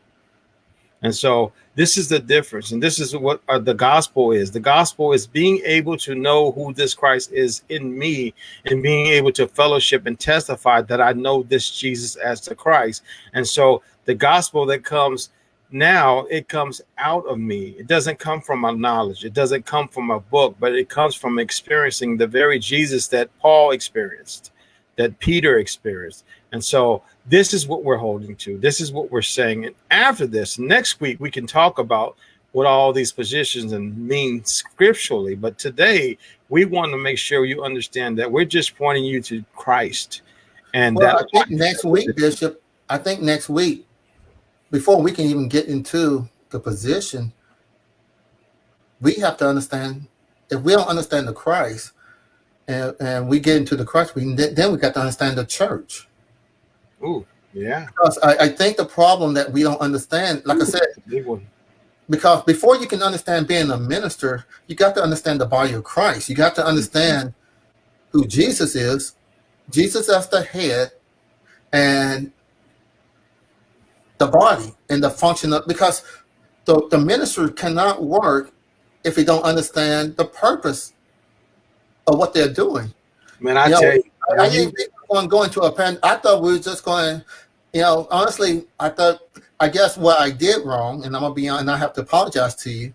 And so this is the difference. And this is what uh, the gospel is. The gospel is being able to know who this Christ is in me and being able to fellowship and testify that I know this Jesus as the Christ. And so the gospel that comes now it comes out of me. It doesn't come from my knowledge. It doesn't come from a book, but it comes from experiencing the very Jesus that Paul experienced, that Peter experienced. And so this is what we're holding to. This is what we're saying. And after this, next week, we can talk about what all these positions and mean scripturally. But today, we want to make sure you understand that we're just pointing you to Christ. And well, that next week, Bishop, I think next week before we can even get into the position, we have to understand if we don't understand the Christ and, and we get into the Christ, we then we got to understand the church. Ooh, yeah. Because I, I think the problem that we don't understand, like Ooh, I said, because before you can understand being a minister, you got to understand the body of Christ. You got to understand who Jesus is, Jesus as the head, and the body and the function of because the, the ministry cannot work if they don't understand the purpose of what they're doing. Man, I you know, tell you, I, I didn't think we were going to a pen. I thought we were just going, you know, honestly, I thought, I guess what I did wrong, and I'm gonna be on, and I have to apologize to you.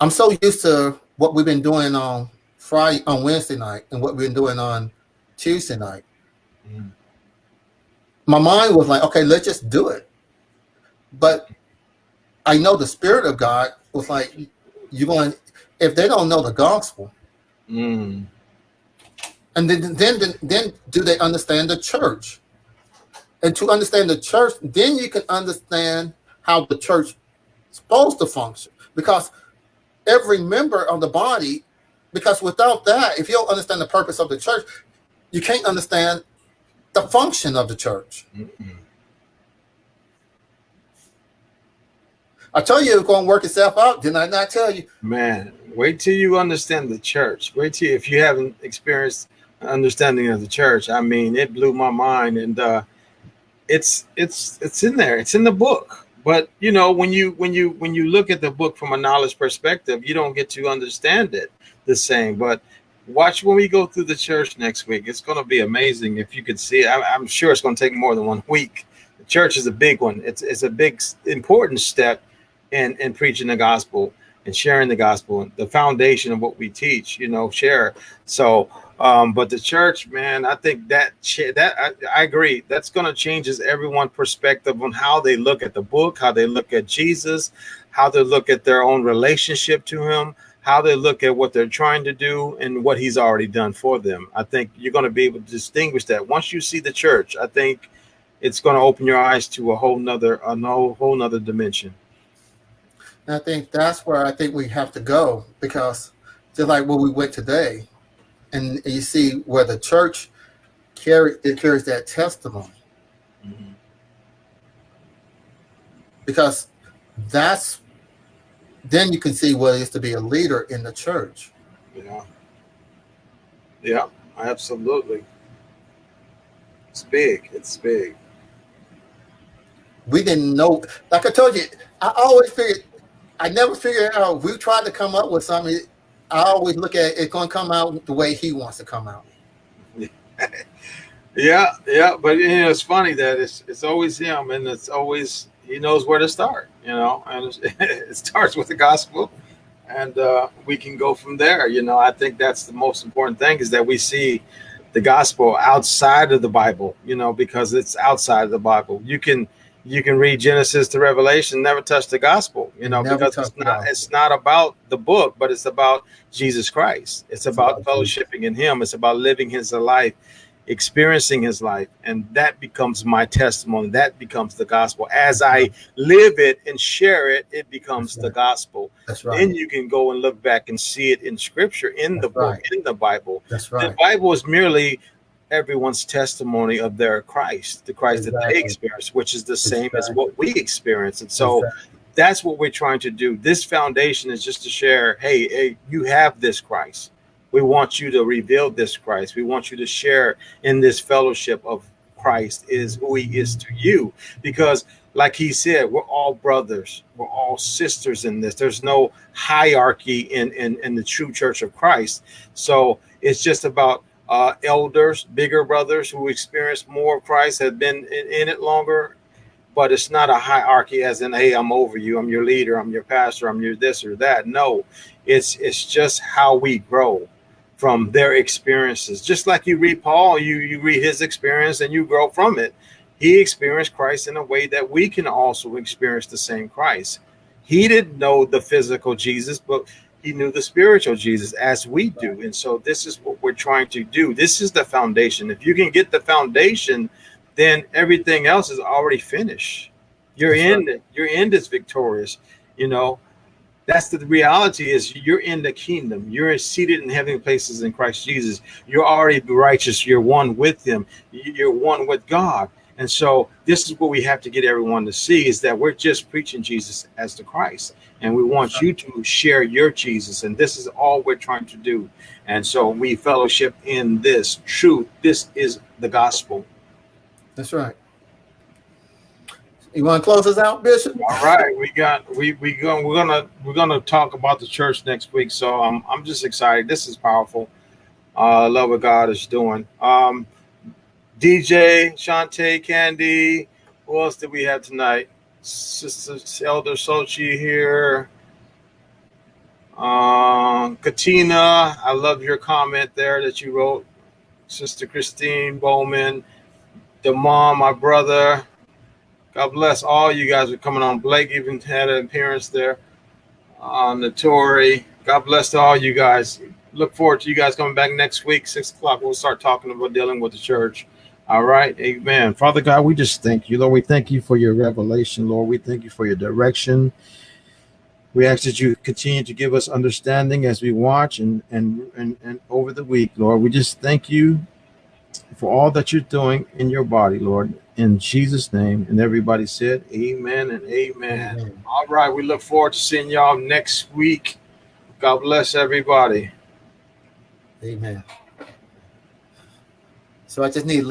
I'm so used to what we've been doing on Friday, on Wednesday night, and what we've been doing on Tuesday night. Mm my mind was like, okay, let's just do it. But I know the spirit of God was like, you're going, if they don't know the gospel, mm. and then, then, then, then do they understand the church? And to understand the church, then you can understand how the church is supposed to function. Because every member of the body, because without that, if you don't understand the purpose of the church, you can't understand the function of the church. Mm -mm. I tell you it's going to work itself out. Didn't I not tell you? Man, wait till you understand the church. Wait till if you haven't experienced understanding of the church. I mean, it blew my mind, and uh, it's it's it's in there. It's in the book. But you know, when you when you when you look at the book from a knowledge perspective, you don't get to understand it the same. But watch when we go through the church next week. It's going to be amazing if you could see it. I, am sure it's going to take more than one week. The church is a big one. It's it's a big important step in in preaching the gospel and sharing the gospel, and the foundation of what we teach. You know, share. So, um, but the church, man, I think that that I, I agree. That's going to change everyone's perspective on how they look at the book, how they look at Jesus, how they look at their own relationship to Him how they look at what they're trying to do and what he's already done for them. I think you're going to be able to distinguish that once you see the church. I think it's going to open your eyes to a whole nother a whole, whole nother dimension. And I think that's where I think we have to go because just like where we went today, and you see where the church carry it carries that testimony. Mm -hmm. Because that's then you can see what it is to be a leader in the church. Yeah. Yeah, absolutely. It's big. It's big. We didn't know. Like I told you, I always figured, I never figured out. We tried to come up with something. I always look at it, going to come out the way he wants to come out. <laughs> yeah, yeah, but you know, it's funny that it's it's always him, and it's always he knows where to start, you know, and <laughs> it starts with the gospel and uh, we can go from there. You know, I think that's the most important thing is that we see the gospel outside of the Bible, you know, because it's outside of the Bible. You can you can read Genesis to Revelation, never touch the gospel, you know, never because it's not it's not about the book, but it's about Jesus Christ. It's, it's about, about fellowshipping in Him. It's about living His life experiencing his life and that becomes my testimony that becomes the gospel as i live it and share it it becomes That's the gospel That's right. then you can go and look back and see it in scripture in the book right. in the bible That's right. the bible is merely everyone's testimony of their christ the christ that they experience which is the same as what we experience and so Exactly. that's what we're trying to do. This foundation is just to share, hey, hey, you have this Christ. We want you to reveal this Christ. We want you to share in this fellowship of Christ is who he is to you. Because like he said, we're all brothers, we're all sisters in this. There's no hierarchy in, in, in the true church of Christ. So it's just about uh, elders, bigger brothers who experience more of Christ, have been in, in it longer, but it's not a hierarchy as in hey i'm over you i'm your leader i'm your pastor i'm your this or that no it's it's just how we grow from their experiences. Just like you read paul you you read his experience and you grow from it. He experienced christ in a way that we can also experience the same christ. He didn't know the physical jesus but he knew the spiritual jesus as we do. And so this is what we're trying to do. This is the foundation. If you can get the foundation then everything else is already finished. You're That's in it. You're in this victorious. You know, that's the reality is you're in the kingdom. You're seated in heavenly places in Christ Jesus. You're already righteous. You're one with him. You're one with God. And so this is what we have to get everyone to see is that we're just preaching Jesus as the Christ. And we want you to share your Jesus. And this is all we're trying to do. And so we fellowship in this truth. This is the gospel. That's right. You want to close us out, Bishop? All right, we got we we going we're gonna we're gonna talk about the church next week. So I'm I'm just excited. This is powerful. Uh, I love what God is doing. Um, DJ Shantae Candy. Who else did we have tonight? Sister Elder Sochi here. Um, Katina, I love your comment there that you wrote. Sister Christine Bowman, the mom, my brother. God bless all you guys for coming on. Blake even had an appearance there. on the Notori. God bless to all you guys. Look forward to you guys coming back next week, six o'clock. We'll start talking about dealing with the church. All right. Amen. Father God, we just thank you, Lord. We thank you for your revelation, Lord. We thank you for your direction. We ask that you continue to give us understanding as we watch and and and, and over the week, Lord. We just thank you for all that you're doing in your body, Lord. In Jesus' name. And everybody said, Amen and amen. Amen. All right. We look forward to seeing y'all next week. God bless everybody. Amen. So I just need.